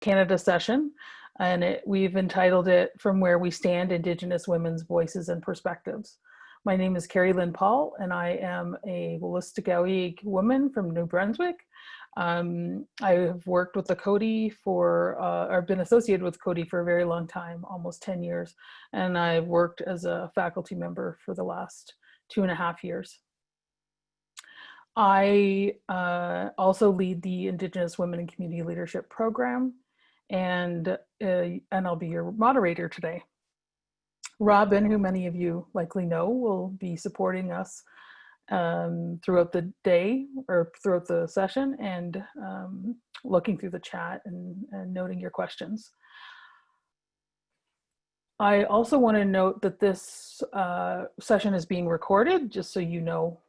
Canada session, and it, we've entitled it From Where We Stand, Indigenous Women's Voices and Perspectives. My name is Carrie Lynn Paul, and I am a Wolastoqiyik woman from New Brunswick. Um, I have worked with the Coady for, uh, or been associated with Coady for a very long time, almost 10 years, and I've worked as a faculty member for the last two and a half years. I uh, also lead the Indigenous Women in Community Leadership Program, and, uh, and I'll be your moderator today. Robin, who many of you likely know, will be supporting us um, throughout the day or throughout the session and um, looking through the chat and, and noting your questions. I also want to note that this uh, session is being recorded, just so you know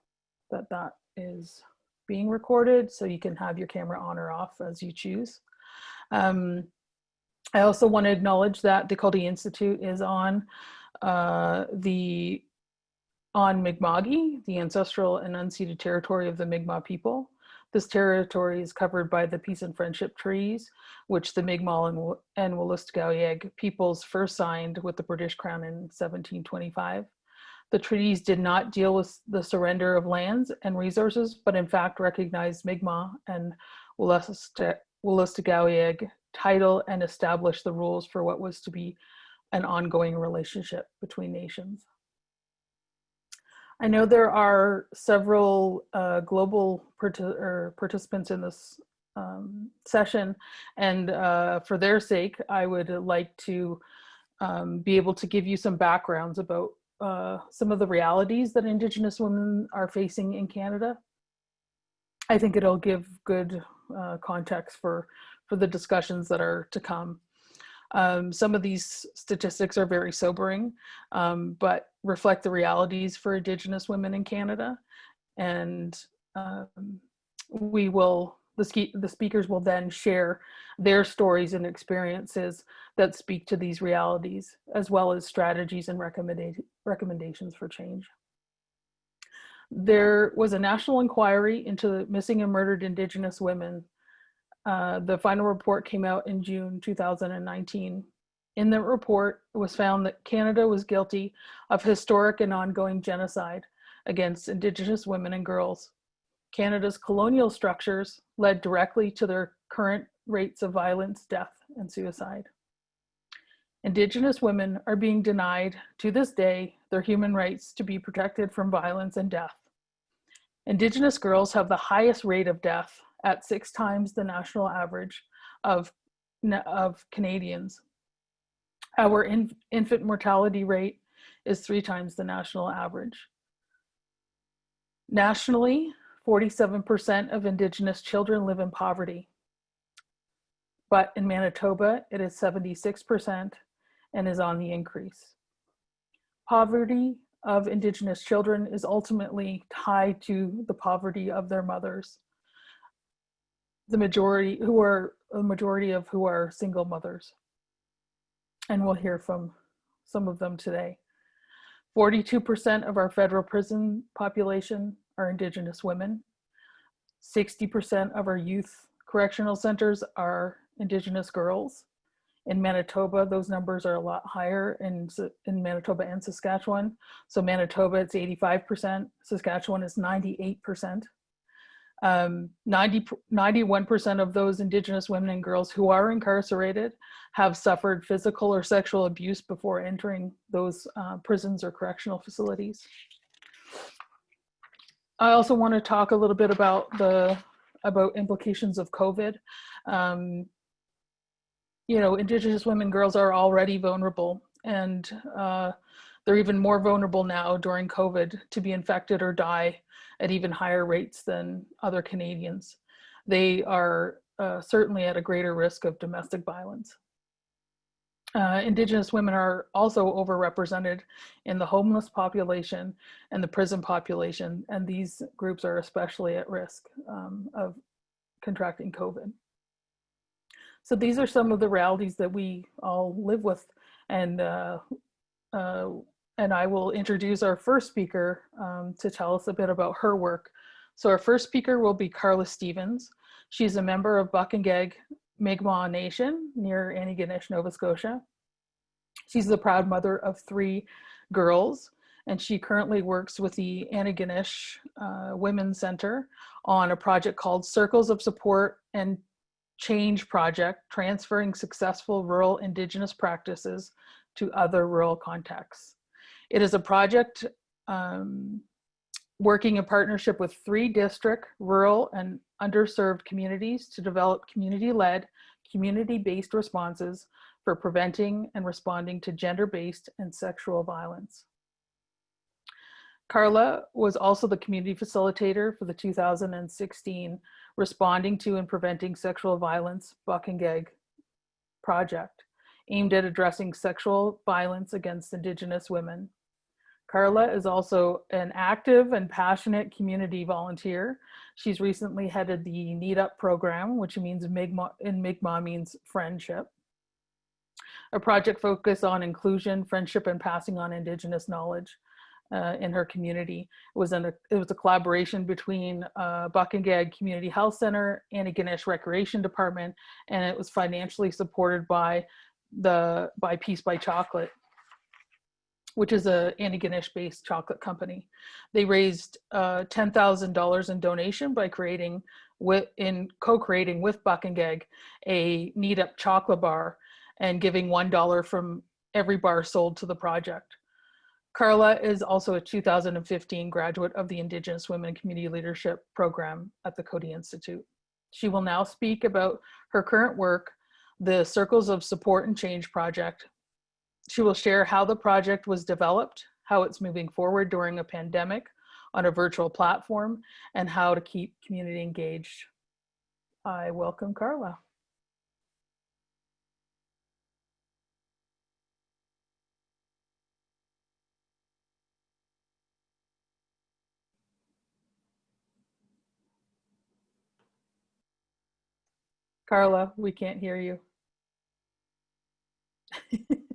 that that is being recorded, so you can have your camera on or off as you choose. Um, I also want to acknowledge that the Coady Institute is on uh, the on Mi'kma'ki, the ancestral and unceded territory of the Mi'kmaq people. This territory is covered by the Peace and Friendship Treaties, which the Mi'kmaq and, and peoples first signed with the British Crown in 1725. The treaties did not deal with the surrender of lands and resources, but in fact recognized Mi'kmaq and Wolastoqiyik title and establish the rules for what was to be an ongoing relationship between nations. I know there are several uh, global participants in this um, session, and uh, for their sake, I would like to um, be able to give you some backgrounds about uh, some of the realities that Indigenous women are facing in Canada. I think it'll give good uh, context for, for the discussions that are to come. Um, some of these statistics are very sobering, um, but reflect the realities for Indigenous women in Canada. And um, we will, the, the speakers will then share their stories and experiences that speak to these realities, as well as strategies and recommenda recommendations for change. There was a national inquiry into missing and murdered Indigenous women uh, the final report came out in June 2019. In the report, it was found that Canada was guilty of historic and ongoing genocide against Indigenous women and girls. Canada's colonial structures led directly to their current rates of violence, death, and suicide. Indigenous women are being denied, to this day, their human rights to be protected from violence and death. Indigenous girls have the highest rate of death at six times the national average of, of Canadians. Our in, infant mortality rate is three times the national average. Nationally, 47% of Indigenous children live in poverty. But in Manitoba, it is 76% and is on the increase. Poverty of Indigenous children is ultimately tied to the poverty of their mothers the majority who are a majority of who are single mothers. And we'll hear from some of them today. 42% of our federal prison population are Indigenous women. 60% of our youth correctional centers are Indigenous girls. In Manitoba, those numbers are a lot higher in, in Manitoba and Saskatchewan. So Manitoba, it's 85%, Saskatchewan is 98%. Um, 90, 91% of those Indigenous women and girls who are incarcerated have suffered physical or sexual abuse before entering those uh, prisons or correctional facilities. I also want to talk a little bit about the about implications of COVID. Um, you know, Indigenous women and girls are already vulnerable and uh, they're even more vulnerable now during COVID to be infected or die at even higher rates than other Canadians. They are uh, certainly at a greater risk of domestic violence. Uh, Indigenous women are also overrepresented in the homeless population and the prison population, and these groups are especially at risk um, of contracting COVID. So these are some of the realities that we all live with and uh, uh, and I will introduce our first speaker um, to tell us a bit about her work. So our first speaker will be Carla Stevens. She's a member of Paqtnkek Mi'kmaq Nation near Antigonish, Nova Scotia. She's the proud mother of three girls, and she currently works with the Antigonish uh, Women's Center on a project called Circles of Support and Change Project, transferring successful rural Indigenous practices to other rural contexts. It is a project um, working in partnership with three district, rural, and underserved communities to develop community-led, community-based responses for preventing and responding to gender-based and sexual violence. Carla was also the community facilitator for the 2016 Responding to and Preventing Sexual Violence Paqtnkek project, aimed at addressing sexual violence against Indigenous women. Carla is also an active and passionate community volunteer. She's recently headed the Need Up program, which means Mi'kmaq, in Mi'kmaq means friendship. A project focused on inclusion, friendship, and passing on Indigenous knowledge uh, in her community. It was, an, it was a collaboration between uh, Paqtnkek Community Health Center, Antigonish Recreation Department, and it was financially supported by the by Peace by Chocolate, which is a Antigonish based chocolate company. They raised uh, $10,000 in donation by creating with in co-creating with Paqtnkek a Need Up chocolate bar and giving $1 from every bar sold to the project. Carla is also a 2015 graduate of the Indigenous Women Community Leadership Program at the Coady Institute. She will now speak about her current work, the Circles of Support and Change project. She will share how the project was developed, how it's moving forward during a pandemic on a virtual platform, and how to keep community engaged. I welcome Carla. Carla, we can't hear you.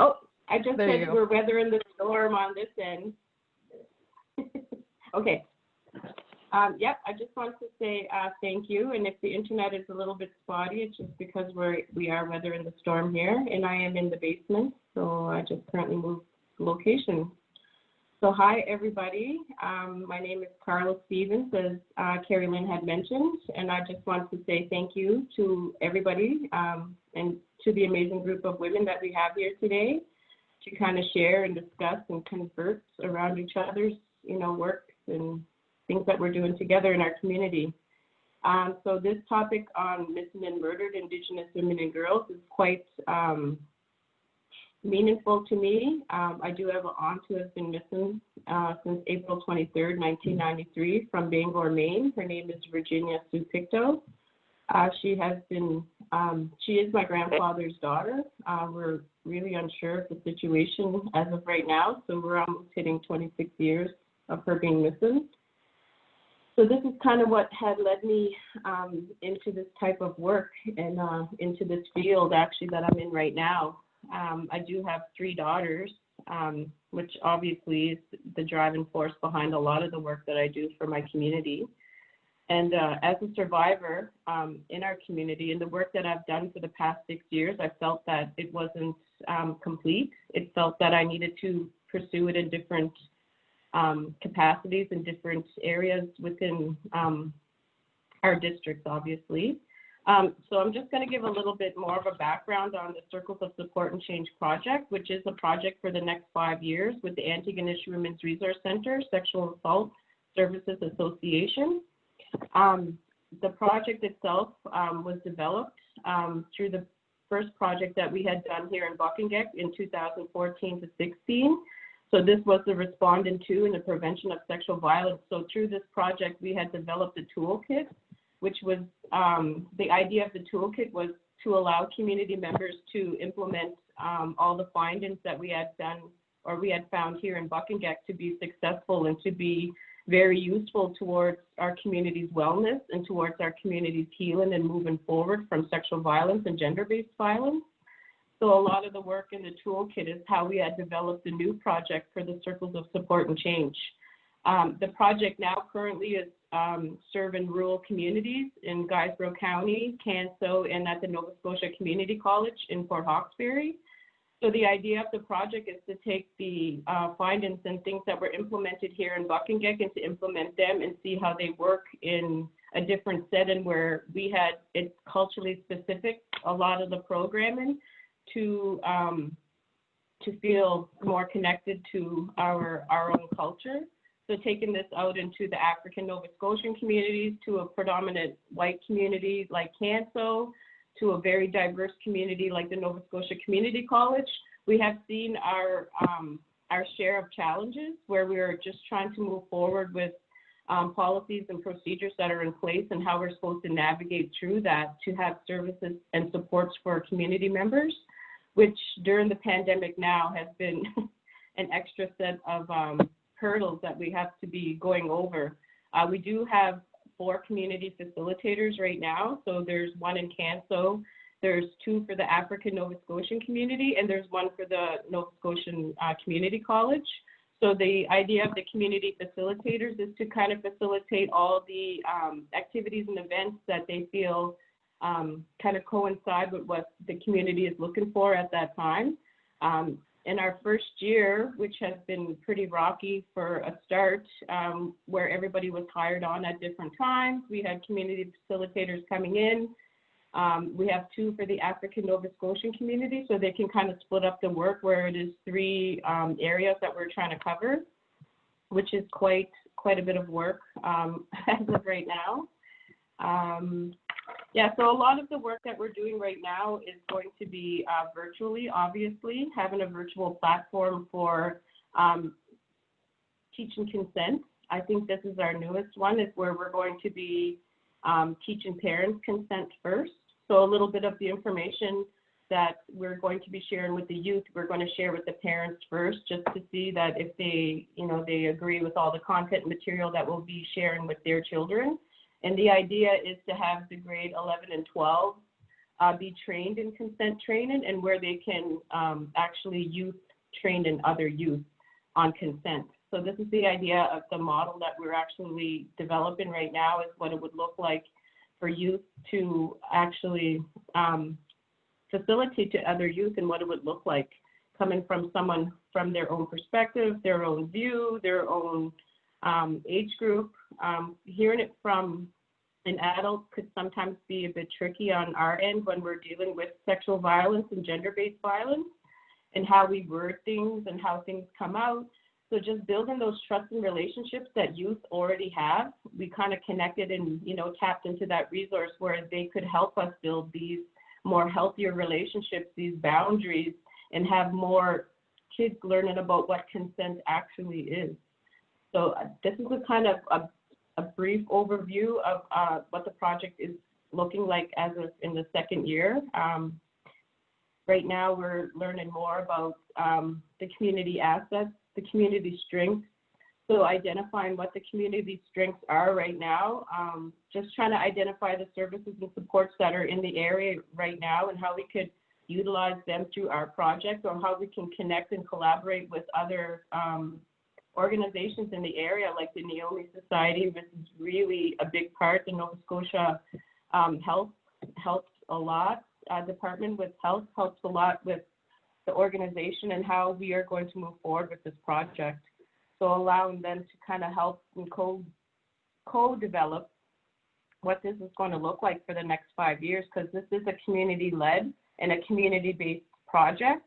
oh, I just There said we're weathering the storm on this end. okay. Um, yep, I just want to say uh, thank you. And if the internet is a little bit spotty, it's just because we're we are weathering the storm here, and I am in the basement, so I just currently moved location. So hi, everybody. Um, my name is Carla Stevens, as uh, Carrie Lynn had mentioned, and I just want to say thank you to everybody um, and to the amazing group of women that we have here today to kind of share and discuss and converse around each other's, you know, work and things that we're doing together in our community. Um, so this topic on missing and murdered Indigenous women and girls is quite um, meaningful to me. Um, I do have an aunt who has been missing uh, since April 23rd, 1993 from Bangor, Maine. Her name is Virginia Sue Pictou. Uh, she has been, um, she is my grandfather's daughter. Uh, we're really unsure of the situation as of right now, so we're almost hitting 26 years of her being missing. So this is kind of what had led me um, into this type of work and uh, into this field actually that I'm in right now. Um, I do have three daughters, um, which obviously is the driving force behind a lot of the work that I do for my community. And uh, as a survivor um, in our community and the work that I've done for the past six years, I felt that it wasn't um, complete. It felt that I needed to pursue it in different um, capacities in different areas within um, our districts, obviously. Um, so I'm just going to give a little bit more of a background on the Circles of Support and Change project, which is a project for the next five years with the Antigonish Women's Resource Center Sexual Assault Services Association. Um, the project itself um, was developed um, through the first project that we had done here in Paqtnkek in 2014 to 16. So this was the respondent to and the prevention of sexual violence. So through this project, we had developed a toolkit which was um, the idea of the toolkit was to allow community members to implement um, all the findings that we had done or we had found here in Paqtnkek to be successful and to be very useful towards our community's wellness and towards our community's healing and moving forward from sexual violence and gender-based violence. So a lot of the work in the toolkit is how we had developed a new project for the Circles of Support and Change. Um, the project now currently is um, serve in rural communities in Guysborough County, Canso, and at the Nova Scotia Community College in Port Hawkesbury. So the idea of the project is to take the uh, findings and things that were implemented here in Paqtnkek and to implement them and see how they work in a different setting where we had it's culturally specific, a lot of the programming to um, to feel more connected to our our own culture. So taking this out into the African Nova Scotian communities, to a predominant white community like Canso, to a very diverse community like the Nova Scotia Community College, we have seen our um, our share of challenges where we are just trying to move forward with um, policies and procedures that are in place and how we're supposed to navigate through that to have services and supports for our community members, which during the pandemic now has been an extra set of um, hurdles that we have to be going over. Uh, we do have four community facilitators right now. So there's one in Canso, there's two for the African Nova Scotian community, and there's one for the Nova Scotian uh, Community College. So the idea of the community facilitators is to kind of facilitate all the um, activities and events that they feel um, kind of coincide with what the community is looking for at that time. Um, in our first year, which has been pretty rocky for a start, um, where everybody was hired on at different times, we had community facilitators coming in. Um, we have two for the African Nova Scotian community, so they can kind of split up the work where it is three um, areas that we're trying to cover, which is quite quite a bit of work um, as of right now. Um, yeah, so a lot of the work that we're doing right now is going to be uh, virtually, obviously, having a virtual platform for um, teaching consent. I think this is our newest one, is where we're going to be um, teaching parents consent first. So a little bit of the information that we're going to be sharing with the youth, we're going to share with the parents first, just to see that if they, you know, they agree with all the content material that we'll be sharing with their children. And the idea is to have the grade 11 and 12 uh, be trained in consent training and where they can um, actually youth trained in other youth on consent. So this is the idea of the model that we're actually developing right now is what it would look like for youth to actually um, facilitate to other youth and what it would look like coming from someone from their own perspective, their own view, their own um, age group. Um, hearing it from an adult could sometimes be a bit tricky on our end when we're dealing with sexual violence and gender-based violence and how we word things and how things come out. So just building those trusting relationships that youth already have, we kind of connected and, you know, tapped into that resource where they could help us build these more healthier relationships, these boundaries, and have more kids learning about what consent actually is. So uh, this is a kind of a, a brief overview of uh, what the project is looking like as of in the second year. Um, right now, we're learning more about um, the community assets, the community strengths. So identifying what the community strengths are right now, um, just trying to identify the services and supports that are in the area right now and how we could utilize them through our project or how we can connect and collaborate with other um, organizations in the area like the Naomi Society, which is really a big part. The Nova Scotia um, Health helps a lot. Uh, department with health helps a lot with the organization and how we are going to move forward with this project. So allowing them to kind of help and co co-develop what this is going to look like for the next five years because this is a community-led and a community-based project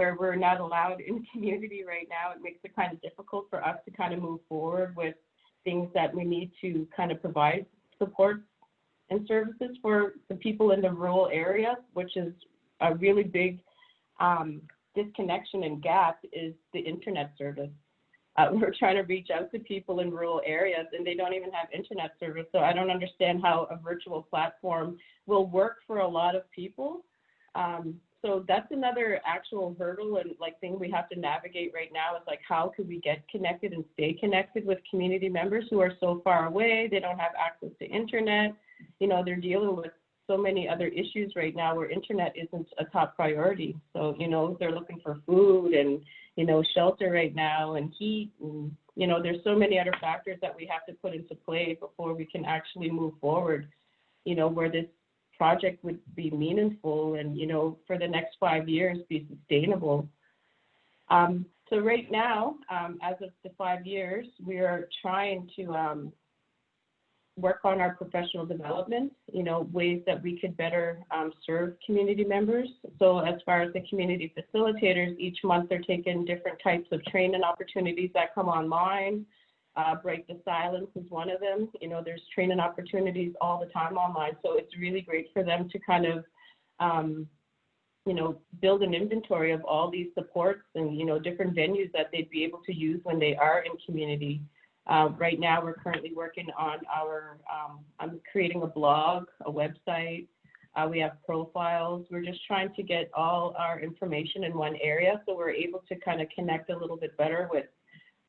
where we're not allowed in the community right now, it makes it kind of difficult for us to kind of move forward with things that we need to kind of provide support and services for the people in the rural areas, which is a really big um, disconnection and gap is the internet service. Uh, we're trying to reach out to people in rural areas and they don't even have internet service. So I don't understand how a virtual platform will work for a lot of people. Um, so that's another actual hurdle and like thing we have to navigate right now is like how could we get connected and stay connected with community members who are so far away they don't have access to internet you know they're dealing with so many other issues right now where internet isn't a top priority. So, you know, they're looking for food and, you know, shelter right now and heat and, you know, there's so many other factors that we have to put into play before we can actually move forward, you know, where this project would be meaningful and, you know, for the next five years be sustainable. Um, so right now, um, as of the five years, we are trying to um, work on our professional development, you know, ways that we could better um, serve community members. So as far as the community facilitators, each month they're taking different types of training opportunities that come online. Uh, Break the Silence is one of them. You know, there's training opportunities all the time online. So it's really great for them to kind of, um, you know, build an inventory of all these supports and, you know, different venues that they'd be able to use when they are in community. Uh, right now, we're currently working on our, um, I'm creating a blog, a website. Uh, we have profiles. We're just trying to get all our information in one area so we're able to kind of connect a little bit better with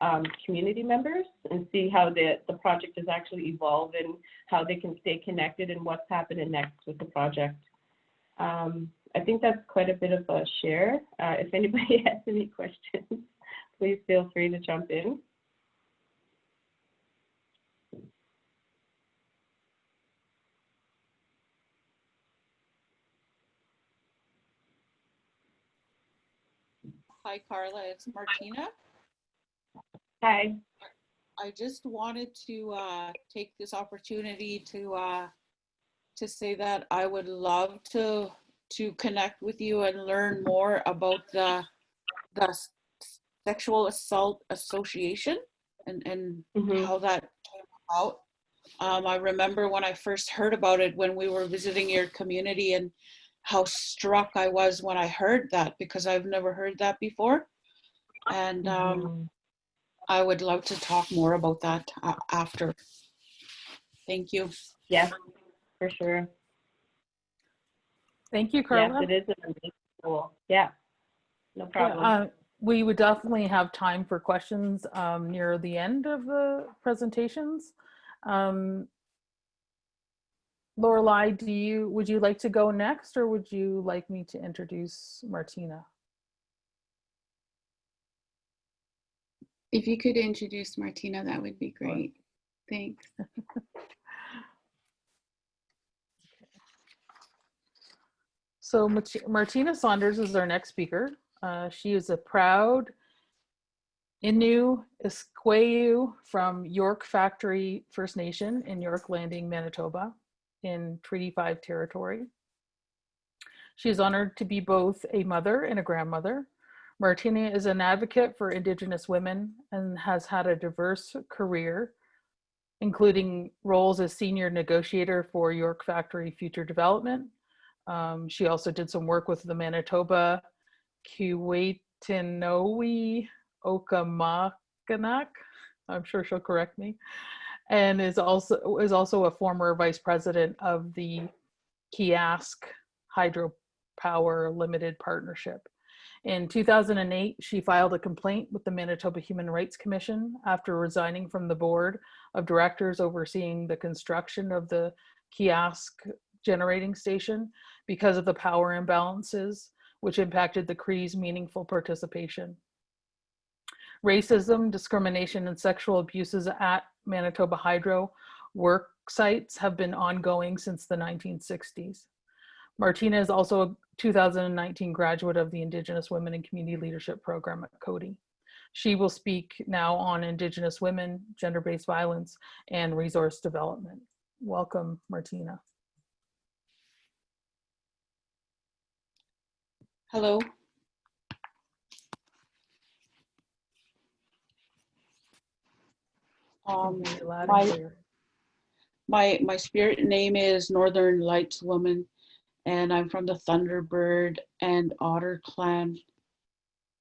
um, community members and see how the, the project is actually evolving, how they can stay connected and what's happening next with the project. Um, I think that's quite a bit of a share. Uh, if anybody has any questions, please feel free to jump in. Hi, Carla. It's Martina. Hi. I just wanted to uh, take this opportunity to uh, to say that I would love to to connect with you and learn more about the the sexual assault association and and Mhm. how that came about. Um, I remember when I first heard about it when we were visiting your community and how struck I was when I heard that because I've never heard that before. And um, Mhm. I would love to talk more about that uh, after. Thank you. Yeah, for sure. Thank you, Yes, Carla. it is an amazing tool. Yeah, no Yeah, problem. uh, We would definitely have time for questions um, near the end of the presentations. Um, Lorelai, do you, would you like to go next or would you like me to introduce Martina? If you could introduce Martina, that would be great. Thanks. So Martina Saunders is our next speaker. Uh, she is a proud Innu Isqueyu from York Factory First Nation in York Landing, Manitoba in Treaty 5 territory. She is honored to be both a mother and a grandmother. Martina is an advocate for Indigenous women and has had a diverse career, including roles as senior negotiator for York Factory Future Development, um, she also did some work with the Manitoba Keewatinowi Okimakanak, I'm sure she'll correct me. And is also is also a former vice president of the Keeyask Hydropower Limited Partnership. In 2008, she filed a complaint with the Manitoba Human Rights Commission after resigning from the board of directors overseeing the construction of the Keeyask generating station because of the power imbalances, which impacted the Cree's meaningful participation. Racism, discrimination, and sexual abuses at Manitoba Hydro work sites have been ongoing since the 1960s. Martina is also a 2019 graduate of the Indigenous Women and Community Leadership Program at Coady. She will speak now on Indigenous women, gender-based violence, and resource development. Welcome, Martina. Hello. Um, Hear you loud and my- my my spirit name is Northern Lights Woman, and I'm from the Thunderbird and Otter clan.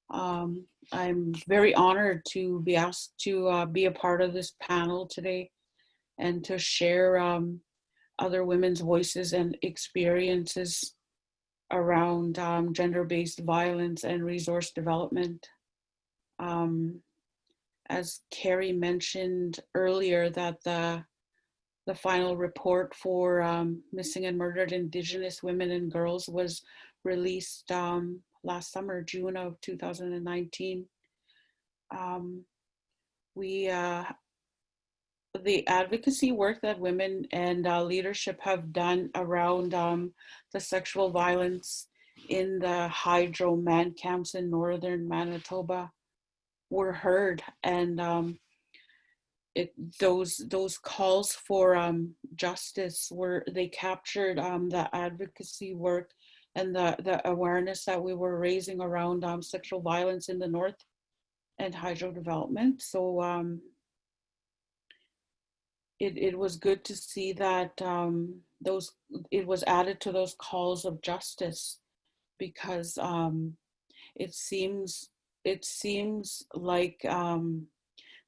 Um, I'm very honored to be asked to uh, be a part of this panel today, and to share um, other women's voices and experiences around um, gender-based violence and resource development. Um, as Carrie mentioned earlier, that the the final report for um, missing and murdered Indigenous women and girls was released um, last summer, June of 2019. Um, we uh, the advocacy work that women and uh, leadership have done around um, the sexual violence in the hydro man camps in northern Manitoba were heard and um, it those those calls for um, justice were they captured um, the advocacy work and the the awareness that we were raising around um, sexual violence in the north and hydro development. So um, it, it was good to see that um, those it was added to those calls of justice because um, it seems it seems like um,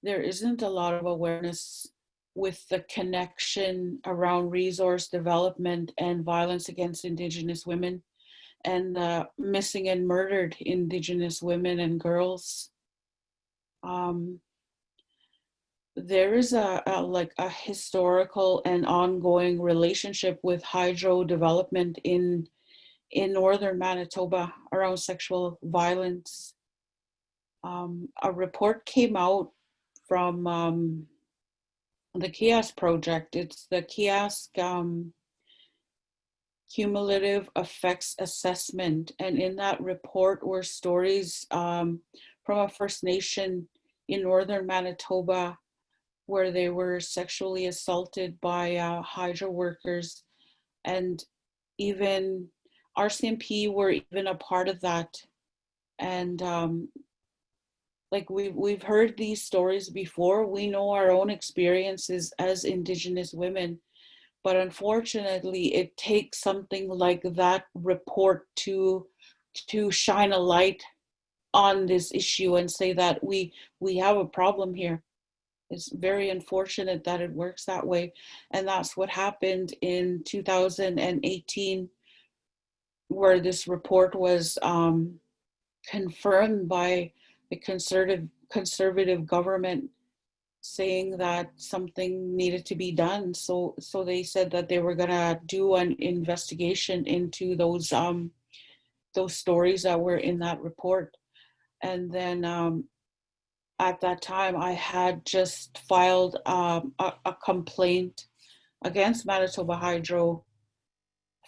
there isn't a lot of awareness with the connection around resource development and violence against Indigenous women and missing and murdered Indigenous women and girls. Um, there is a, a, like a historical and ongoing relationship with hydro development in in northern Manitoba around sexual violence. Um, a report came out from um, the Keeyask project. It's the Keeyask um, Cumulative Effects Assessment. And in that report were stories um, from a First Nation in northern Manitoba where they were sexually assaulted by uh, hydro workers and even RCMP were even a part of that. And um, like we've, we've heard these stories before, we know our own experiences as Indigenous women, but unfortunately it takes something like that report to, to shine a light on this issue and say that we, we have a problem here. It's very unfortunate that it works that way. And that's what happened in 2018 where this report was um, confirmed by conservative conservative government saying that something needed to be done. So so they said that they were gonna do an investigation into those um, those stories that were in that report. And then um, at that time, I had just filed um, a, a complaint against Manitoba Hydro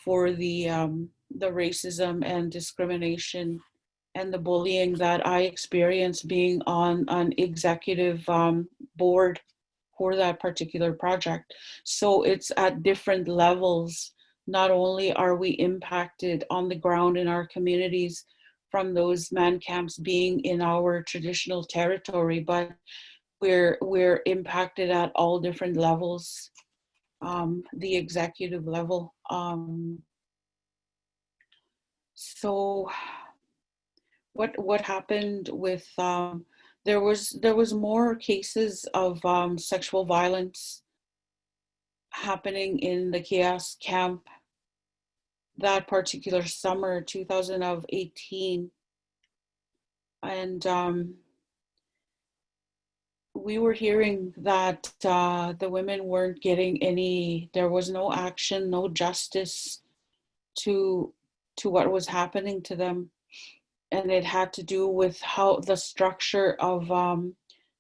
for the um, the racism and discrimination and the bullying that I experienced being on an executive um, board for that particular project. So it's at different levels. Not only are we impacted on the ground in our communities from those man camps being in our traditional territory, but we're, we're impacted at all different levels, um, the executive level. Um, so what what happened with um, there was there was more cases of um, sexual violence happening in the Keeyask camp that particular summer 2018 and um, we were hearing that uh, the women weren't getting any there was no action no justice to to what was happening to them. And it had to do with how the structure of um,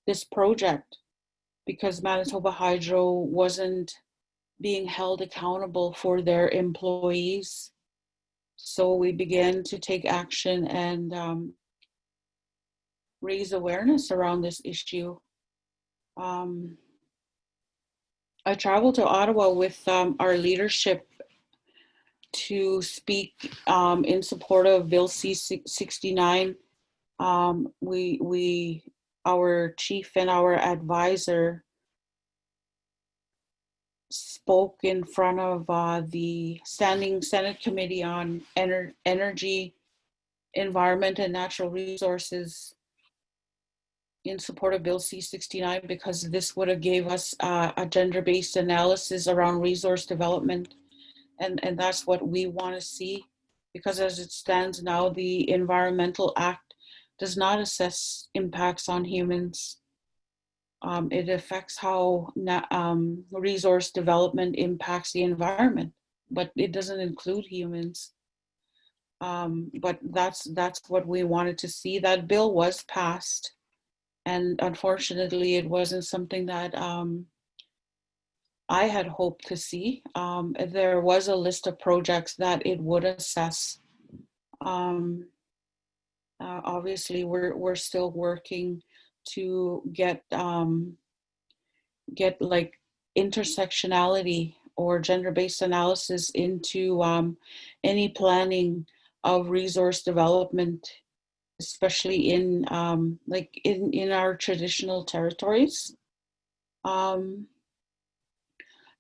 this project, because Manitoba Hydro wasn't being held accountable for their employees. So we began to take action and um, raise awareness around this issue. Um, I traveled to Ottawa with um, our leadership to speak um, in support of Bill C-69. Um, we, we, our chief and our advisor spoke in front of uh, the Standing Senate Committee on Ener Energy, Environment and Natural Resources in support of Bill C-69 because this would have gave us uh, a gender-based analysis around resource development and, and that's what we want to see because as it stands now, the Environmental Act does not assess impacts on humans. Um, it affects how um, resource development impacts the environment, but it doesn't include humans. Um, but that's that's what we wanted to see. That bill was passed, and unfortunately, it wasn't something that um, I had hoped to see. Um, there was a list of projects that it would assess. Um, uh, obviously, we're we're still working to get um, get like intersectionality or gender-based analysis into um, any planning of resource development, especially in um, like in in our traditional territories. Um,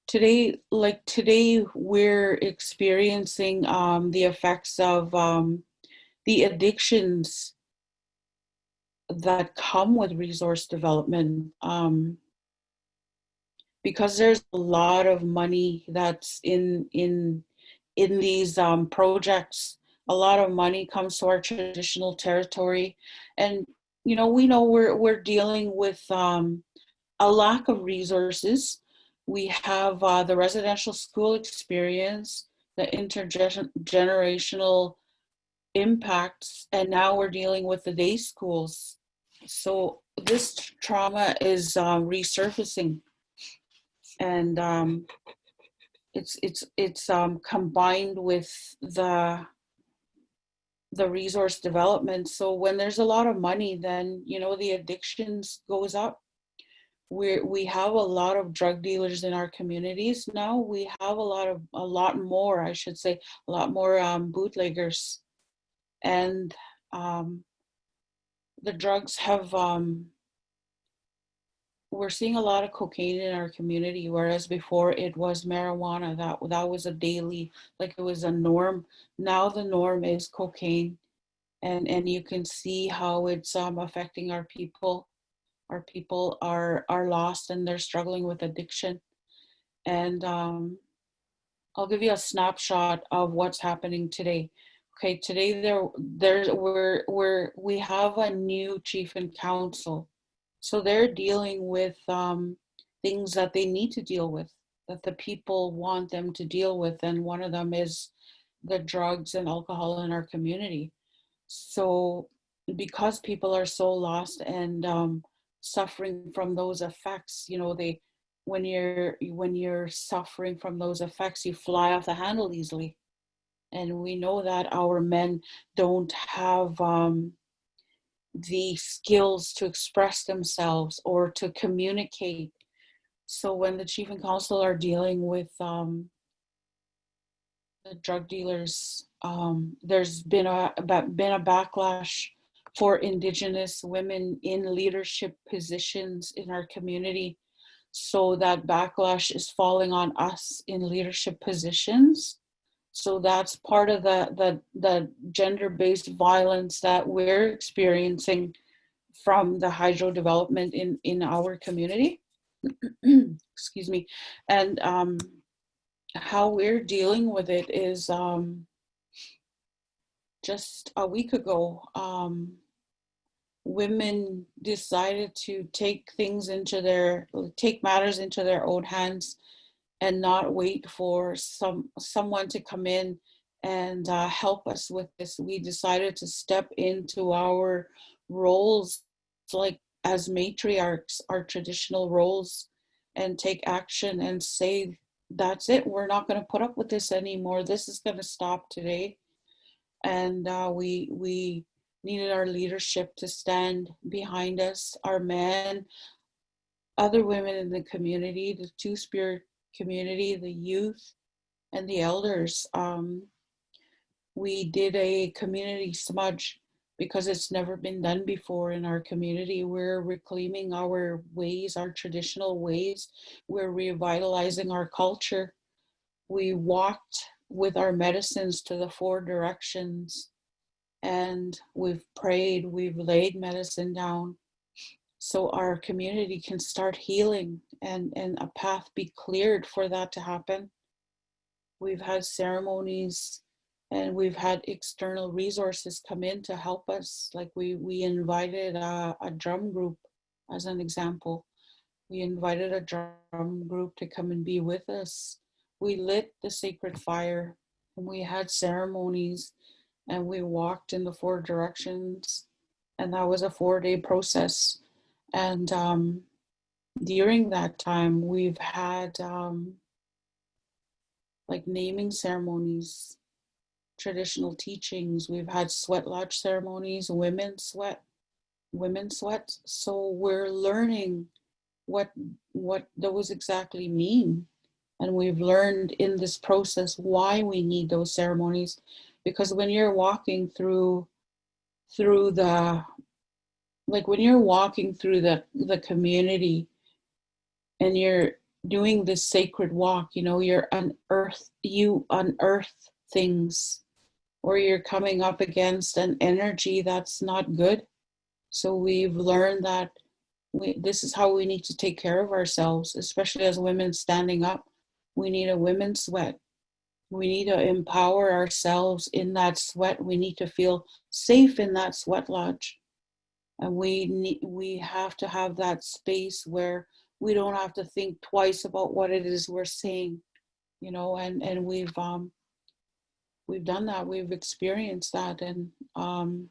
today, like today, we're experiencing um, the effects of um, the addictions that come with resource development. Um, because there's a lot of money that's in in in these um, projects. A lot of money comes to our traditional territory, and you know we know we're we're dealing with um, a lack of resources. We have uh, the residential school experience, the intergenerational impacts, and now we're dealing with the day schools. So this trauma is uh, resurfacing, and um, it's it's it's um, combined with the the resource development. So when there's a lot of money, then you know the addictions goes up. We we have a lot of drug dealers in our communities now. We have a lot of a lot more, I should say, a lot more um, bootleggers, and um, the drugs have. Um, we're seeing a lot of cocaine in our community, whereas before it was marijuana. That that was a daily, like it was a norm. Now the norm is cocaine, and and you can see how it's um, affecting our people. Our people are are lost and they're struggling with addiction. And um, I'll give you a snapshot of what's happening today. Okay, today there there we're we're we have a new chief and council so they're dealing with um, things that they need to deal with, that the people want them to deal with. And one of them is the drugs and alcohol in our community. So because people are so lost and um, suffering from those effects, you know, they when you're when you're suffering from those effects, you fly off the handle easily. And we know that our men don't have um, the skills to express themselves or to communicate. So when the chief and council are dealing with um, the drug dealers, um, there's been a been a backlash for Indigenous women in leadership positions in our community. So that backlash is falling on us in leadership positions. So that's part of the, the, the gender-based violence that we're experiencing from the hydro development in, in our community. Excuse me. And um, how we're dealing with it is um, just a week ago, um, women decided to take things into their, take matters into their own hands and not wait for some someone to come in and uh, help us with this. We decided to step into our roles, like as matriarchs, our traditional roles, and take action and say, that's it. We're not going to put up with this anymore. This is going to stop today. And uh, we we needed our leadership to stand behind us, our men, other women in the community, the Two Spirit community, the youth, and the elders. Um, we did a community smudge because it's never been done before in our community. We're reclaiming our ways, our traditional ways. We're revitalizing our culture. We walked with our medicines to the four directions and we've prayed, we've laid medicine down so our community can start healing and, and a path be cleared for that to happen. We've had ceremonies and we've had external resources come in to help us. Like we, we invited a, a drum group as an example We invited a drum group to come and be with us. We lit the sacred fire and we had ceremonies and we walked in the four directions. And that was a four day process. And um, during that time, we've had um, like naming ceremonies, traditional teachings. We've had sweat lodge ceremonies, women sweat, women sweat. So we're learning what what those exactly mean. And we've learned in this process why we need those ceremonies. Because when you're walking through through the like when you're walking through the the community and you're doing this sacred walk, you know, you're unearth you unearth things or you're coming up against an energy that's not good. So we've learned that we, this is how we need to take care of ourselves, especially as women standing up. We need a women's sweat. We need to empower ourselves in that sweat. We need to feel safe in that sweat lodge. And we need we have to have that space where we don't have to think twice about what it is we're saying, you know, and, and we've um we've done that, we've experienced that. And um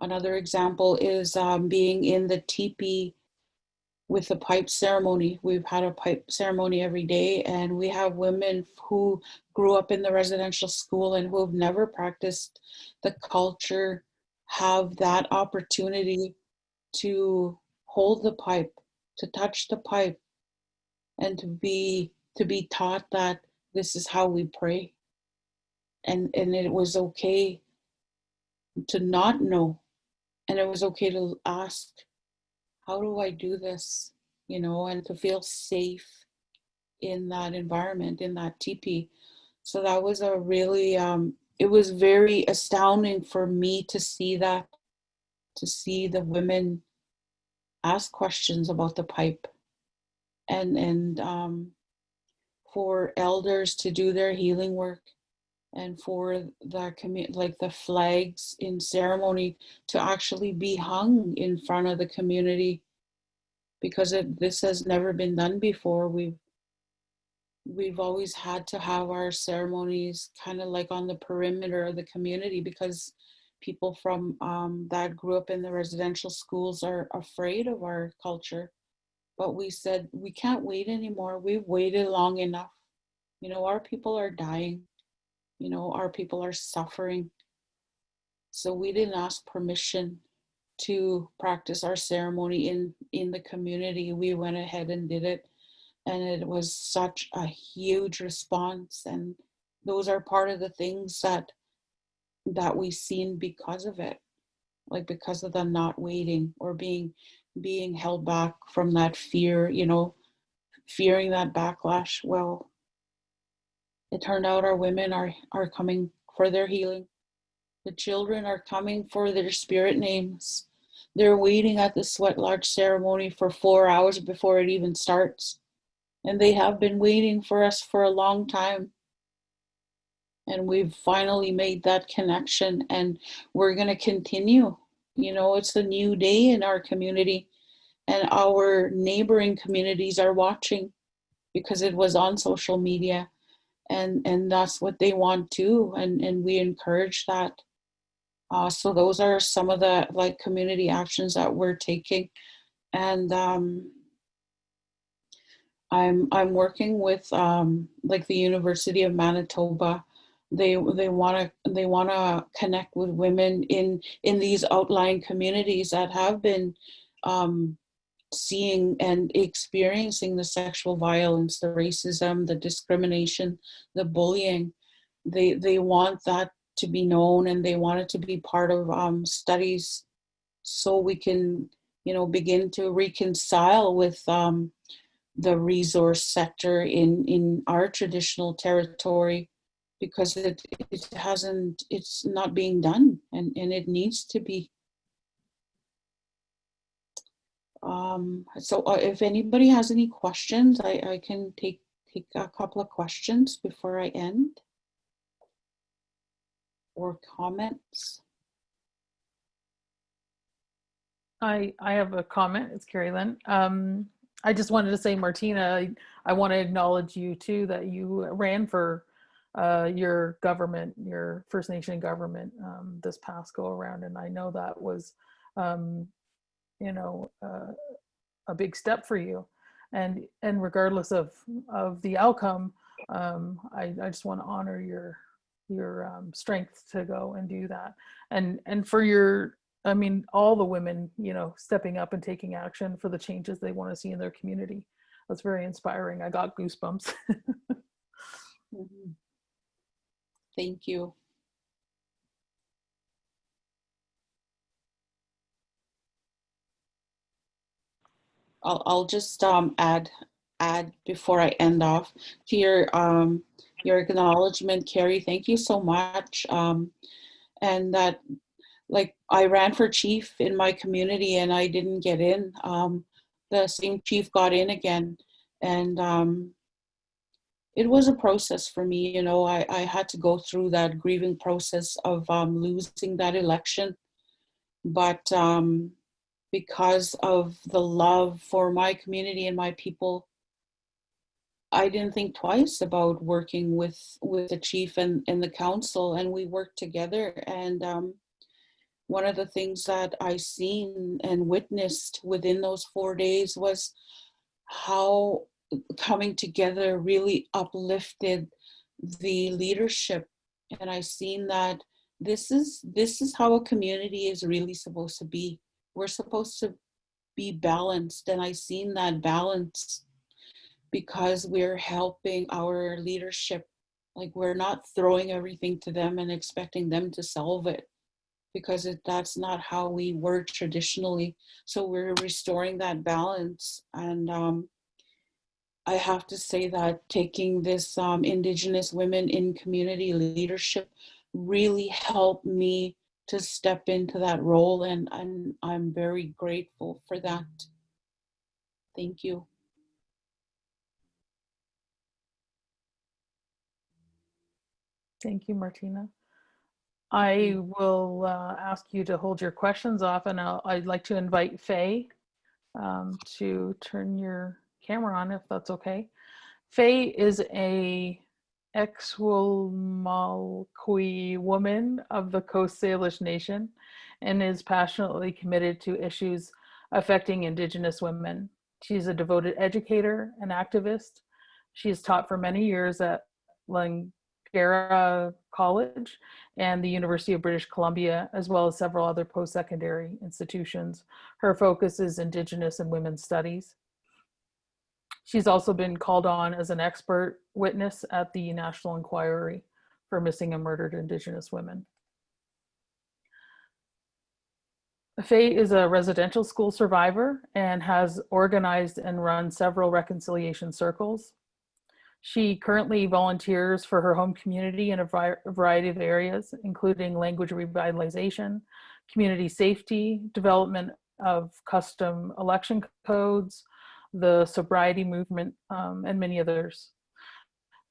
another example is um being in the teepee with the pipe ceremony. We've had a pipe ceremony every day, and we have women who grew up in the residential school and who have never practiced the culture have that opportunity to hold the pipe, to touch the pipe, and to be to be taught that this is how we pray. And and it was okay to not know, and it was okay to ask how do I do this? You know, and to feel safe in that environment, in that teepee. So that was a really, um, it was very astounding for me to see that, to see the women ask questions about the pipe and, and um, for elders to do their healing work and for the community, like the flags in ceremony to actually be hung in front of the community because it, this has never been done before. We've we've always had to have our ceremonies kind of like on the perimeter of the community because people from um, that grew up in the residential schools are afraid of our culture. But we said we can't wait anymore. We've waited long enough. You know, our people are dying you know, our people are suffering. So we didn't ask permission to practice our ceremony in, in the community. We went ahead and did it. And it was such a huge response. And those are part of the things that that we've seen because of it. Like because of the not waiting or being being held back from that fear, you know, fearing that backlash. Well, it turned out our women are, are coming for their healing. The children are coming for their spirit names. They're waiting at the sweat lodge ceremony for four hours before it even starts. And they have been waiting for us for a long time. And we've finally made that connection and we're going to continue. You know, it's a new day in our community and our neighboring communities are watching because it was on social media and and that's what they want too and and we encourage that uh, so those are some of the like community actions that we're taking and um, I'm I'm working with um, like the University of Manitoba. They they want to they want to connect with women in in these outlying communities that have been um, seeing and experiencing the sexual violence, the racism, the discrimination, the bullying. They they want that to be known and they want it to be part of um, studies so we can you know begin to reconcile with um, the resource sector in in our traditional territory because it it hasn't it's not being done and and it needs to be um, so uh, if anybody has any questions, I, I can take, take a couple of questions before I end. Or comments. I, I have a comment. It's Carrie Lynn. Um, I just wanted to say, Martina, I, I want to acknowledge you too, that you ran for uh, your government, your First Nation government um, this past go around. And I know that was, um, you know, uh, a big step for you. And, and regardless of, of the outcome, um, I, I just want to honor your, your um, strength to go and do that. And, and for your, I mean, all the women, you know, stepping up and taking action for the changes they want to see in their community. That's very inspiring. I got goosebumps. Mhm. Thank you. I'll, I'll just um, add, add before I end off to your, um, your acknowledgement, Carrie, thank you so much. Um, and that, like, I ran for chief in my community and I didn't get in. Um, the same chief got in again. And um, it was a process for me, you know, I, I had to go through that grieving process of um, losing that election. But um, because of the love for my community and my people, I didn't think twice about working with with the chief and, and the council, and we worked together. And um, one of the things that I seen and witnessed within those four days was how coming together really uplifted the leadership and i seen that this is this is how a community is really supposed to be we're supposed to be balanced and i seen that balance because we're helping our leadership like we're not throwing everything to them and expecting them to solve it because it, that's not how we work traditionally. So we're restoring that balance and um, I have to say that taking this um, Indigenous women in community leadership really helped me to step into that role and I'm, I'm very grateful for that. Thank you. Thank you, Martina. I will uh, ask you to hold your questions off and I'll, I'd like to invite Faye um, to turn your camera on if that's okay. Faye is a Xwémalhkwu woman of the Coast Salish Nation and is passionately committed to issues affecting Indigenous women. She's a devoted educator and activist. She has taught for many years at Langara College and the University of British Columbia, as well as several other post-secondary institutions. Her focus is Indigenous and women's studies. She's also been called on as an expert witness at the National Inquiry for Missing and Murdered Indigenous Women. Faye is a residential school survivor and has organized and run several reconciliation circles. She currently volunteers for her home community in a variety of areas, including language revitalization, community safety, development of custom election codes, the sobriety movement, um, and many others.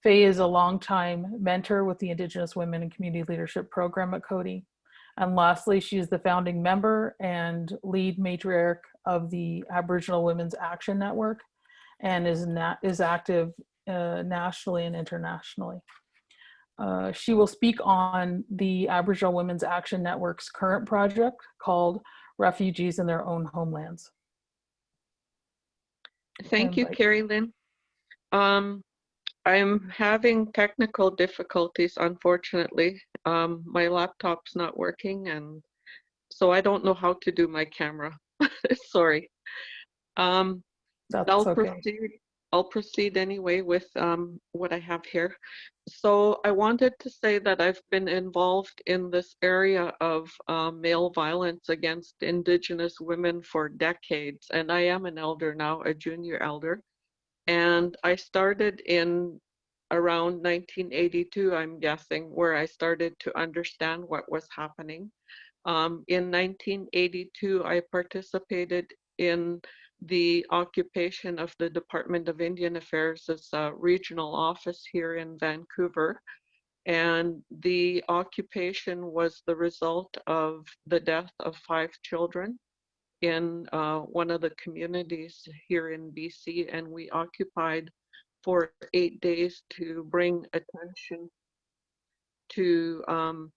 Faye is a longtime mentor with the Indigenous Women and Community Leadership Program at Coady. And lastly, she is the founding member and lead matriarch of the Aboriginal Women's Action Network and is, is active uh, nationally and internationally. Uh, she will speak on the Aboriginal Women's Action Network's current project called Refugees in Their Own Homelands. Thank you, invite- Carrie Lynn. Um, I'm having technical difficulties, unfortunately. Um, my laptop's not working and so I don't know how to do my camera. Sorry. Um, That's I'll okay. proceed. I'll proceed anyway with um, what I have here. So I wanted to say that I've been involved in this area of uh, male violence against Indigenous women for decades, and I am an elder now, a junior elder. And I started in around 1982, I'm guessing, where I started to understand what was happening. Um, in 1982, I participated in the occupation of the Department of Indian Affairs as a regional office here in Vancouver. And the occupation was the result of the death of five children in uh, one of the communities here in BC, and we occupied for eight days to bring attention to um,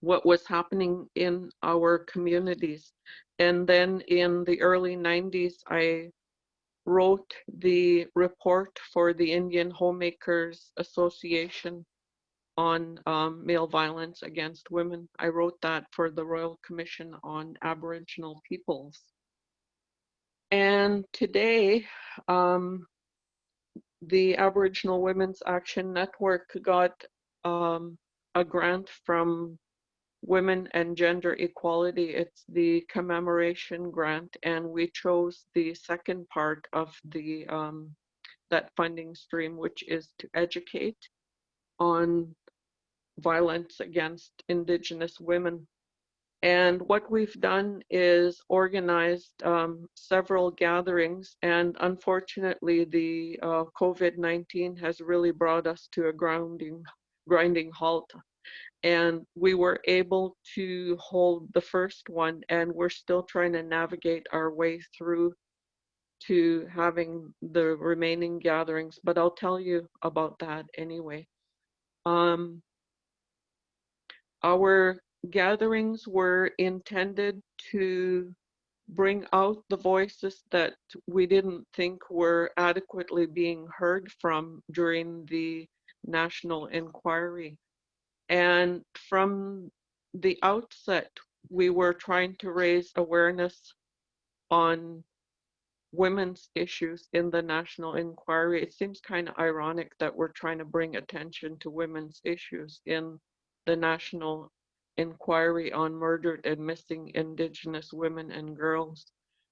what was happening in our communities. And then in the early 90s, I wrote the report for the Indian Homemakers Association on um, male violence against women. I wrote that for the Royal Commission on Aboriginal Peoples. And today, um, the Aboriginal Women's Action Network got um, a grant from Women and Gender Equality. It's the commemoration grant, and we chose the second part of the um, that funding stream, which is to educate on violence against Indigenous women. And what we've done is organized um, several gatherings, and unfortunately, the uh, COVID-19 has really brought us to a grounding, grinding halt. And we were able to hold the first one, and we're still trying to navigate our way through to having the remaining gatherings, but I'll tell you about that anyway. Um, our gatherings were intended to bring out the voices that we didn't think were adequately being heard from during the national inquiry. And from the outset, we were trying to raise awareness on women's issues in the national inquiry. It seems kind of ironic that we're trying to bring attention to women's issues in the national inquiry on murdered and missing Indigenous women and girls.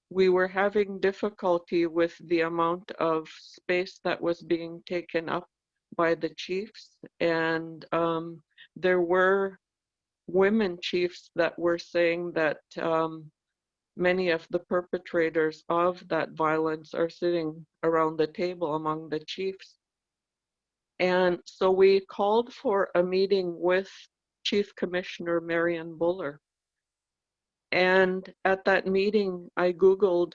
We were having difficulty with the amount of space that was being taken up by the chiefs, and um, there were women chiefs that were saying that um, many of the perpetrators of that violence are sitting around the table among the chiefs. And so we called for a meeting with Chief Commissioner Marion Buller. And at that meeting, I Googled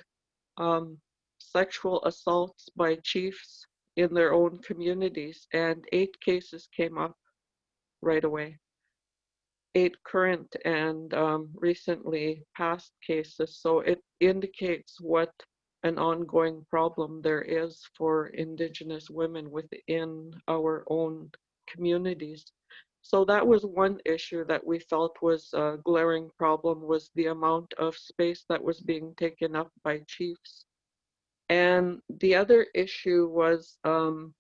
um, sexual assaults by chiefs in their own communities, and eight cases came up right away. Eight current and um, recently past cases. So it indicates what an ongoing problem there is for Indigenous women within our own communities. So that was one issue that we felt was a glaring problem was the amount of space that was being taken up by chiefs. And the other issue was um,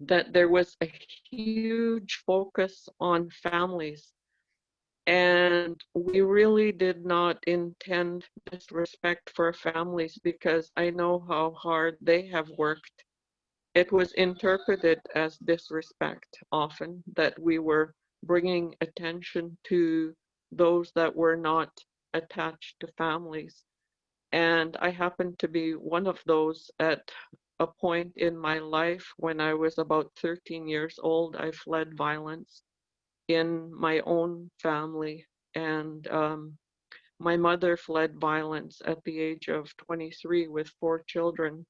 that there was a huge focus on families. And we really did not intend disrespect for families because I know how hard they have worked. It was interpreted as disrespect often that we were bringing attention to those that were not attached to families. And I happened to be one of those at a point in my life when I was about 13 years old. I fled violence in my own family, and um, my mother fled violence at the age of 23 with four children.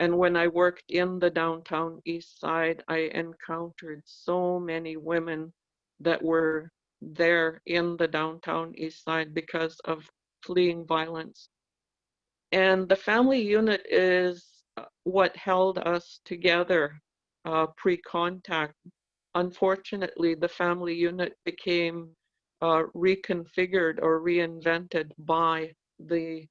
And when I worked in the downtown east side, I encountered so many women that were there in the downtown east side because of fleeing violence. And the family unit is what held us together uh, pre-contact. Unfortunately, the family unit became uh, reconfigured or reinvented by the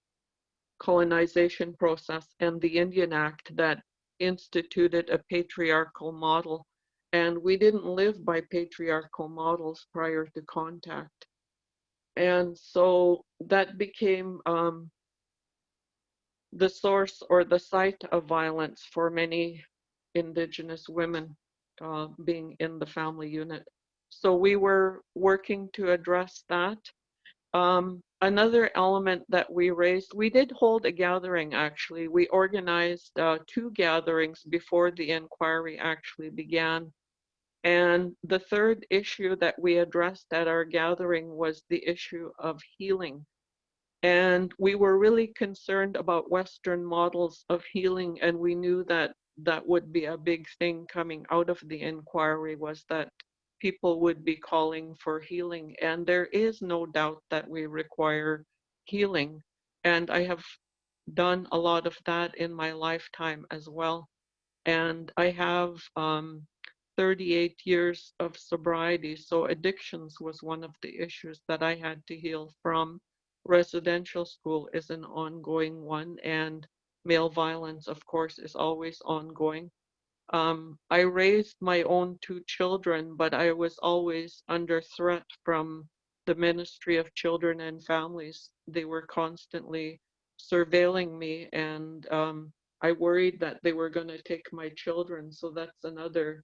colonization process and the Indian Act that instituted a patriarchal model. And we didn't live by patriarchal models prior to contact. And so that became um, the source or the site of violence for many Indigenous women uh, being in the family unit. So we were working to address that. Um, another element that we raised, we did hold a gathering actually. We organized uh, two gatherings before the inquiry actually began. And the third issue that we addressed at our gathering was the issue of healing And we were really concerned about Western models of healing, and we knew that that would be a big thing coming out of the inquiry was that people would be calling for healing. And there is no doubt that we require healing. And I have done a lot of that in my lifetime as well. And I have um, 38 years of sobriety. So addictions was one of the issues that I had to heal from. Residential school is an ongoing one, and male violence, of course, is always ongoing. Um, I raised my own two children, but I was always under threat from the Ministry of Children and Families. They were constantly surveilling me, and um, I worried that they were going to take my children. So that's another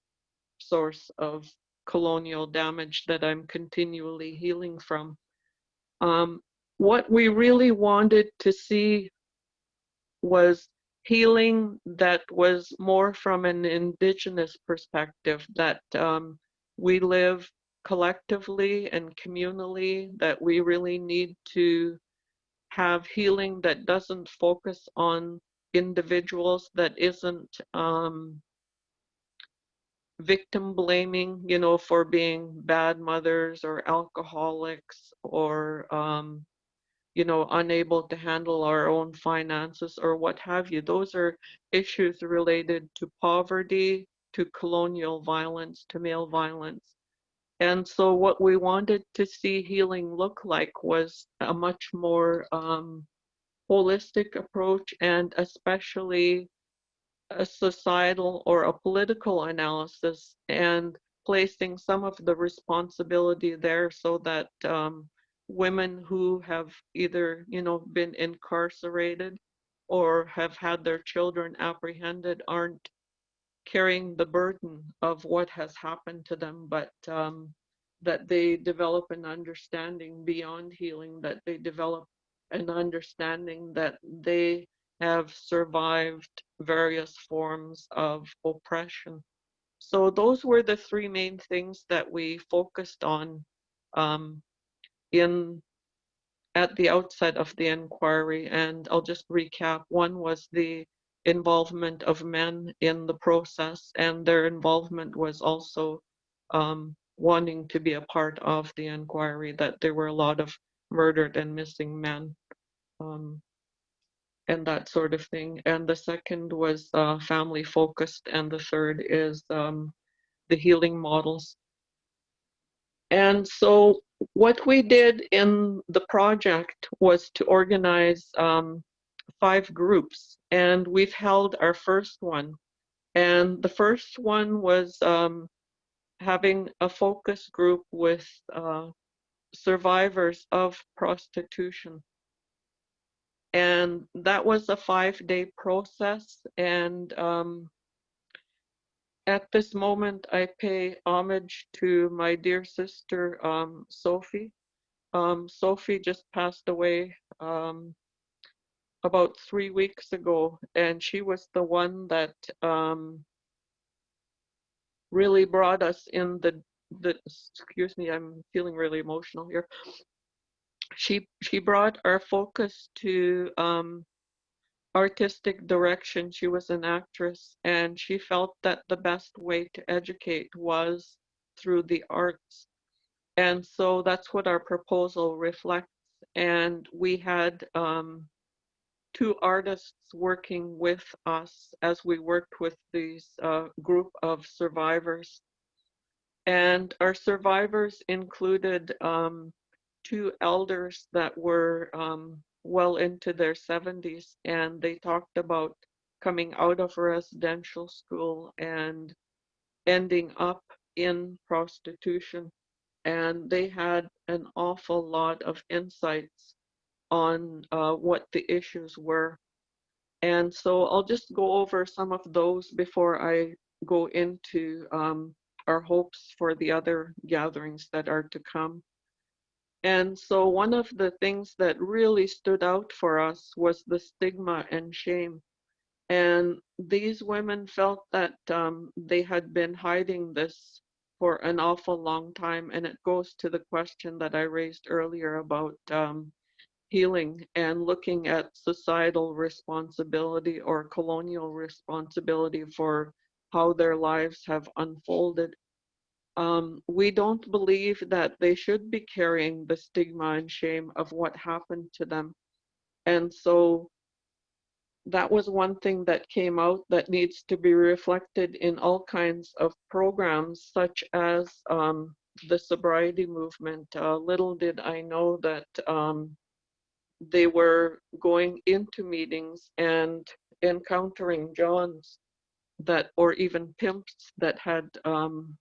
source of colonial damage that I'm continually healing from. Um, what we really wanted to see was healing that was more from an indigenous perspective that um, we live collectively and communally that we really need to have healing that doesn't focus on individuals that isn't um, victim blaming you know for being bad mothers or alcoholics or um, you know, unable to handle our own finances or what have you. Those are issues related to poverty, to colonial violence, to male violence. And so what we wanted to see healing look like was a much more um, holistic approach and especially a societal or a political analysis and placing some of the responsibility there so that um, women who have either you know been incarcerated or have had their children apprehended aren't carrying the burden of what has happened to them but um, that they develop an understanding beyond healing that they develop an understanding that they have survived various forms of oppression. So those were the three main things that we focused on um, in at the outset of the inquiry, and I'll just recap. One was the involvement of men in the process, and their involvement was also um, wanting to be a part of the inquiry, that there were a lot of murdered and missing men, um, and that sort of thing. And the second was uh, family focused, and the third is um, the healing models. And so what we did in the project was to organize um, five groups, and we've held our first one. And the first one was um, having a focus group with uh, survivors of prostitution. And that was a five day process. And um, at this moment, I pay homage to my dear sister, um, Sophie. Um, Sophie just passed away um, about three weeks ago, and she was the one that um, really brought us in the, the, excuse me, I'm feeling really emotional here. She, she brought our focus to um, artistic direction. She was an actress, and she felt that the best way to educate was through the arts. And so that's what our proposal reflects. And we had um, two artists working with us as we worked with these uh, group of survivors. And our survivors included um, two elders that were um, well into their 70s and they talked about coming out of residential school and ending up in prostitution. And they had an awful lot of insights on uh, what the issues were. And so i'll just go over some of those before i go into um, our hopes for the other gatherings that are to come and so one of the things that really stood out for us was the stigma and shame. And these women felt that um, they had been hiding this for an awful long time. And it goes to the question that I raised earlier about um, healing and looking at societal responsibility or colonial responsibility for how their lives have unfolded. Um, we don't believe that they should be carrying the stigma and shame of what happened to them. And so that was one thing that came out that needs to be reflected in all kinds of programs, such as um, the sobriety movement. Uh, little did I know that um, they were going into meetings and encountering Johns that, or even pimps that had um,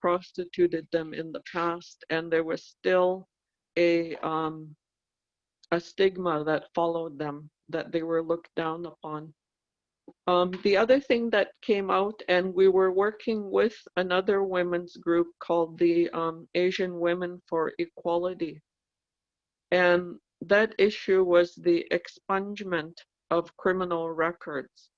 prostituted them in the past, and there was still a um, a stigma that followed them, that they were looked down upon. Um, the other thing that came out, and we were working with another women's group called the um, Asian Women for Equality. And that issue was the expungement of criminal records.